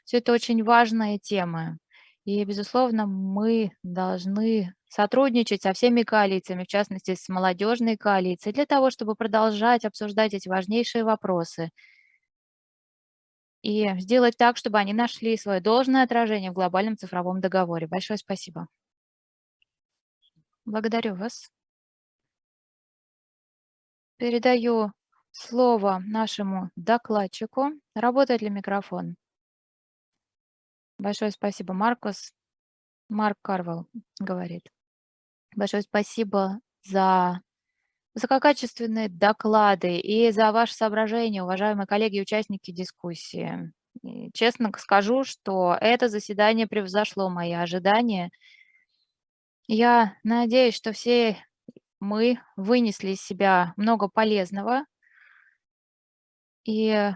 S2: Все это очень важные темы. И, безусловно, мы должны сотрудничать со всеми коалициями, в частности, с молодежной коалицией, для того, чтобы продолжать обсуждать эти важнейшие вопросы и сделать так, чтобы они нашли свое должное отражение в глобальном цифровом договоре. Большое спасибо. Благодарю вас. Передаю слово нашему докладчику. Работает ли микрофон? Большое спасибо, Маркус. Марк Карвелл говорит. Большое спасибо за высококачественные доклады и за ваши соображения, уважаемые коллеги и участники дискуссии. И честно скажу, что это заседание превзошло мои ожидания. Я надеюсь, что все мы вынесли из себя много полезного. И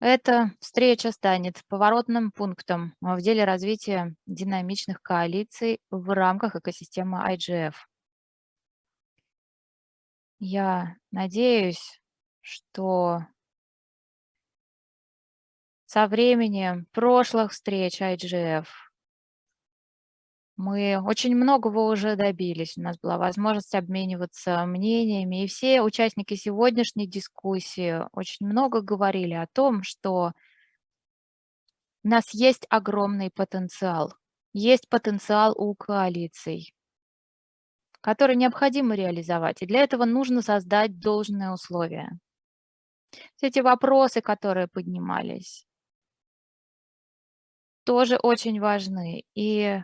S2: эта встреча станет поворотным пунктом в деле развития динамичных коалиций в рамках экосистемы IGF. Я надеюсь, что со временем прошлых встреч IGF мы очень многого уже добились. У нас была возможность обмениваться мнениями, и все участники сегодняшней дискуссии очень много говорили о том, что у нас есть огромный потенциал. Есть потенциал у коалиций, который необходимо реализовать. И для этого нужно создать должные условия. Все эти вопросы, которые поднимались, тоже очень важны. И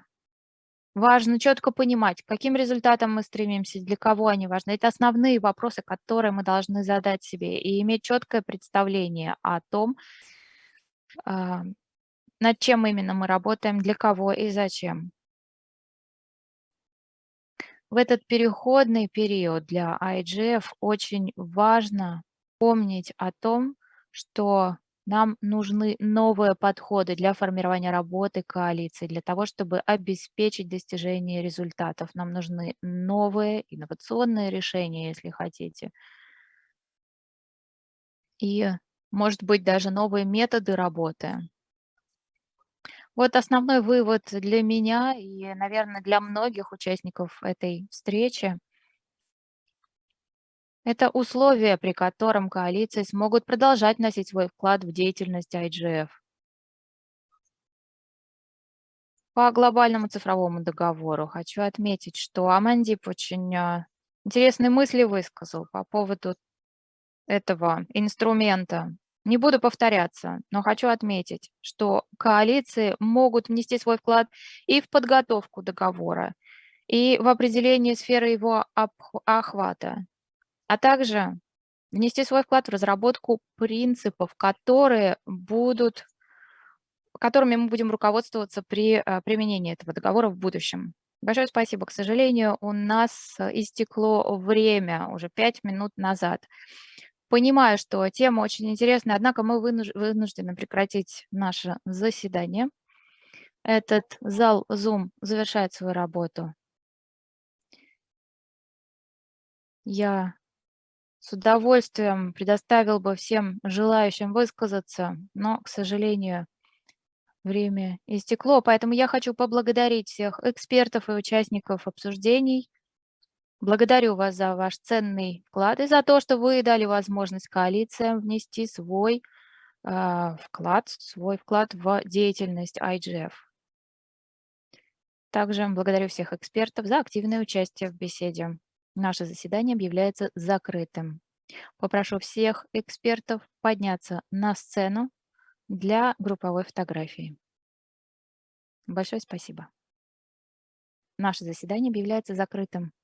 S2: Важно четко понимать, каким результатам мы стремимся, для кого они важны. Это основные вопросы, которые мы должны задать себе и иметь четкое представление о том, а, над чем именно мы работаем, для кого и зачем. В этот переходный период для IGF очень важно помнить о том, что нам нужны новые подходы для формирования работы коалиции, для того, чтобы обеспечить достижение результатов. Нам нужны новые инновационные решения, если хотите. И, может быть, даже новые методы работы. Вот основной вывод для меня и, наверное, для многих участников этой встречи – это условия, при котором коалиции смогут продолжать вносить свой вклад в деятельность IGF. По глобальному цифровому договору хочу отметить, что Амандип очень а, интересные мысли высказал по поводу этого инструмента. Не буду повторяться, но хочу отметить, что коалиции могут внести свой вклад и в подготовку договора, и в определение сферы его охвата а также внести свой вклад в разработку принципов, которые будут, которыми мы будем руководствоваться при э, применении этого договора в будущем. Большое спасибо. К сожалению, у нас истекло время уже пять минут назад. Понимаю, что тема очень интересная, однако мы вынуждены прекратить наше заседание. Этот зал Zoom завершает свою работу. Я с удовольствием предоставил бы всем желающим высказаться, но, к сожалению, время истекло. Поэтому я хочу поблагодарить всех экспертов и участников обсуждений. Благодарю вас за ваш ценный вклад и за то, что вы дали возможность коалициям внести свой э, вклад, свой вклад в деятельность IGF. Также благодарю всех экспертов за активное участие в беседе. Наше заседание объявляется закрытым. Попрошу всех экспертов подняться на сцену для групповой фотографии. Большое спасибо. Наше заседание объявляется закрытым.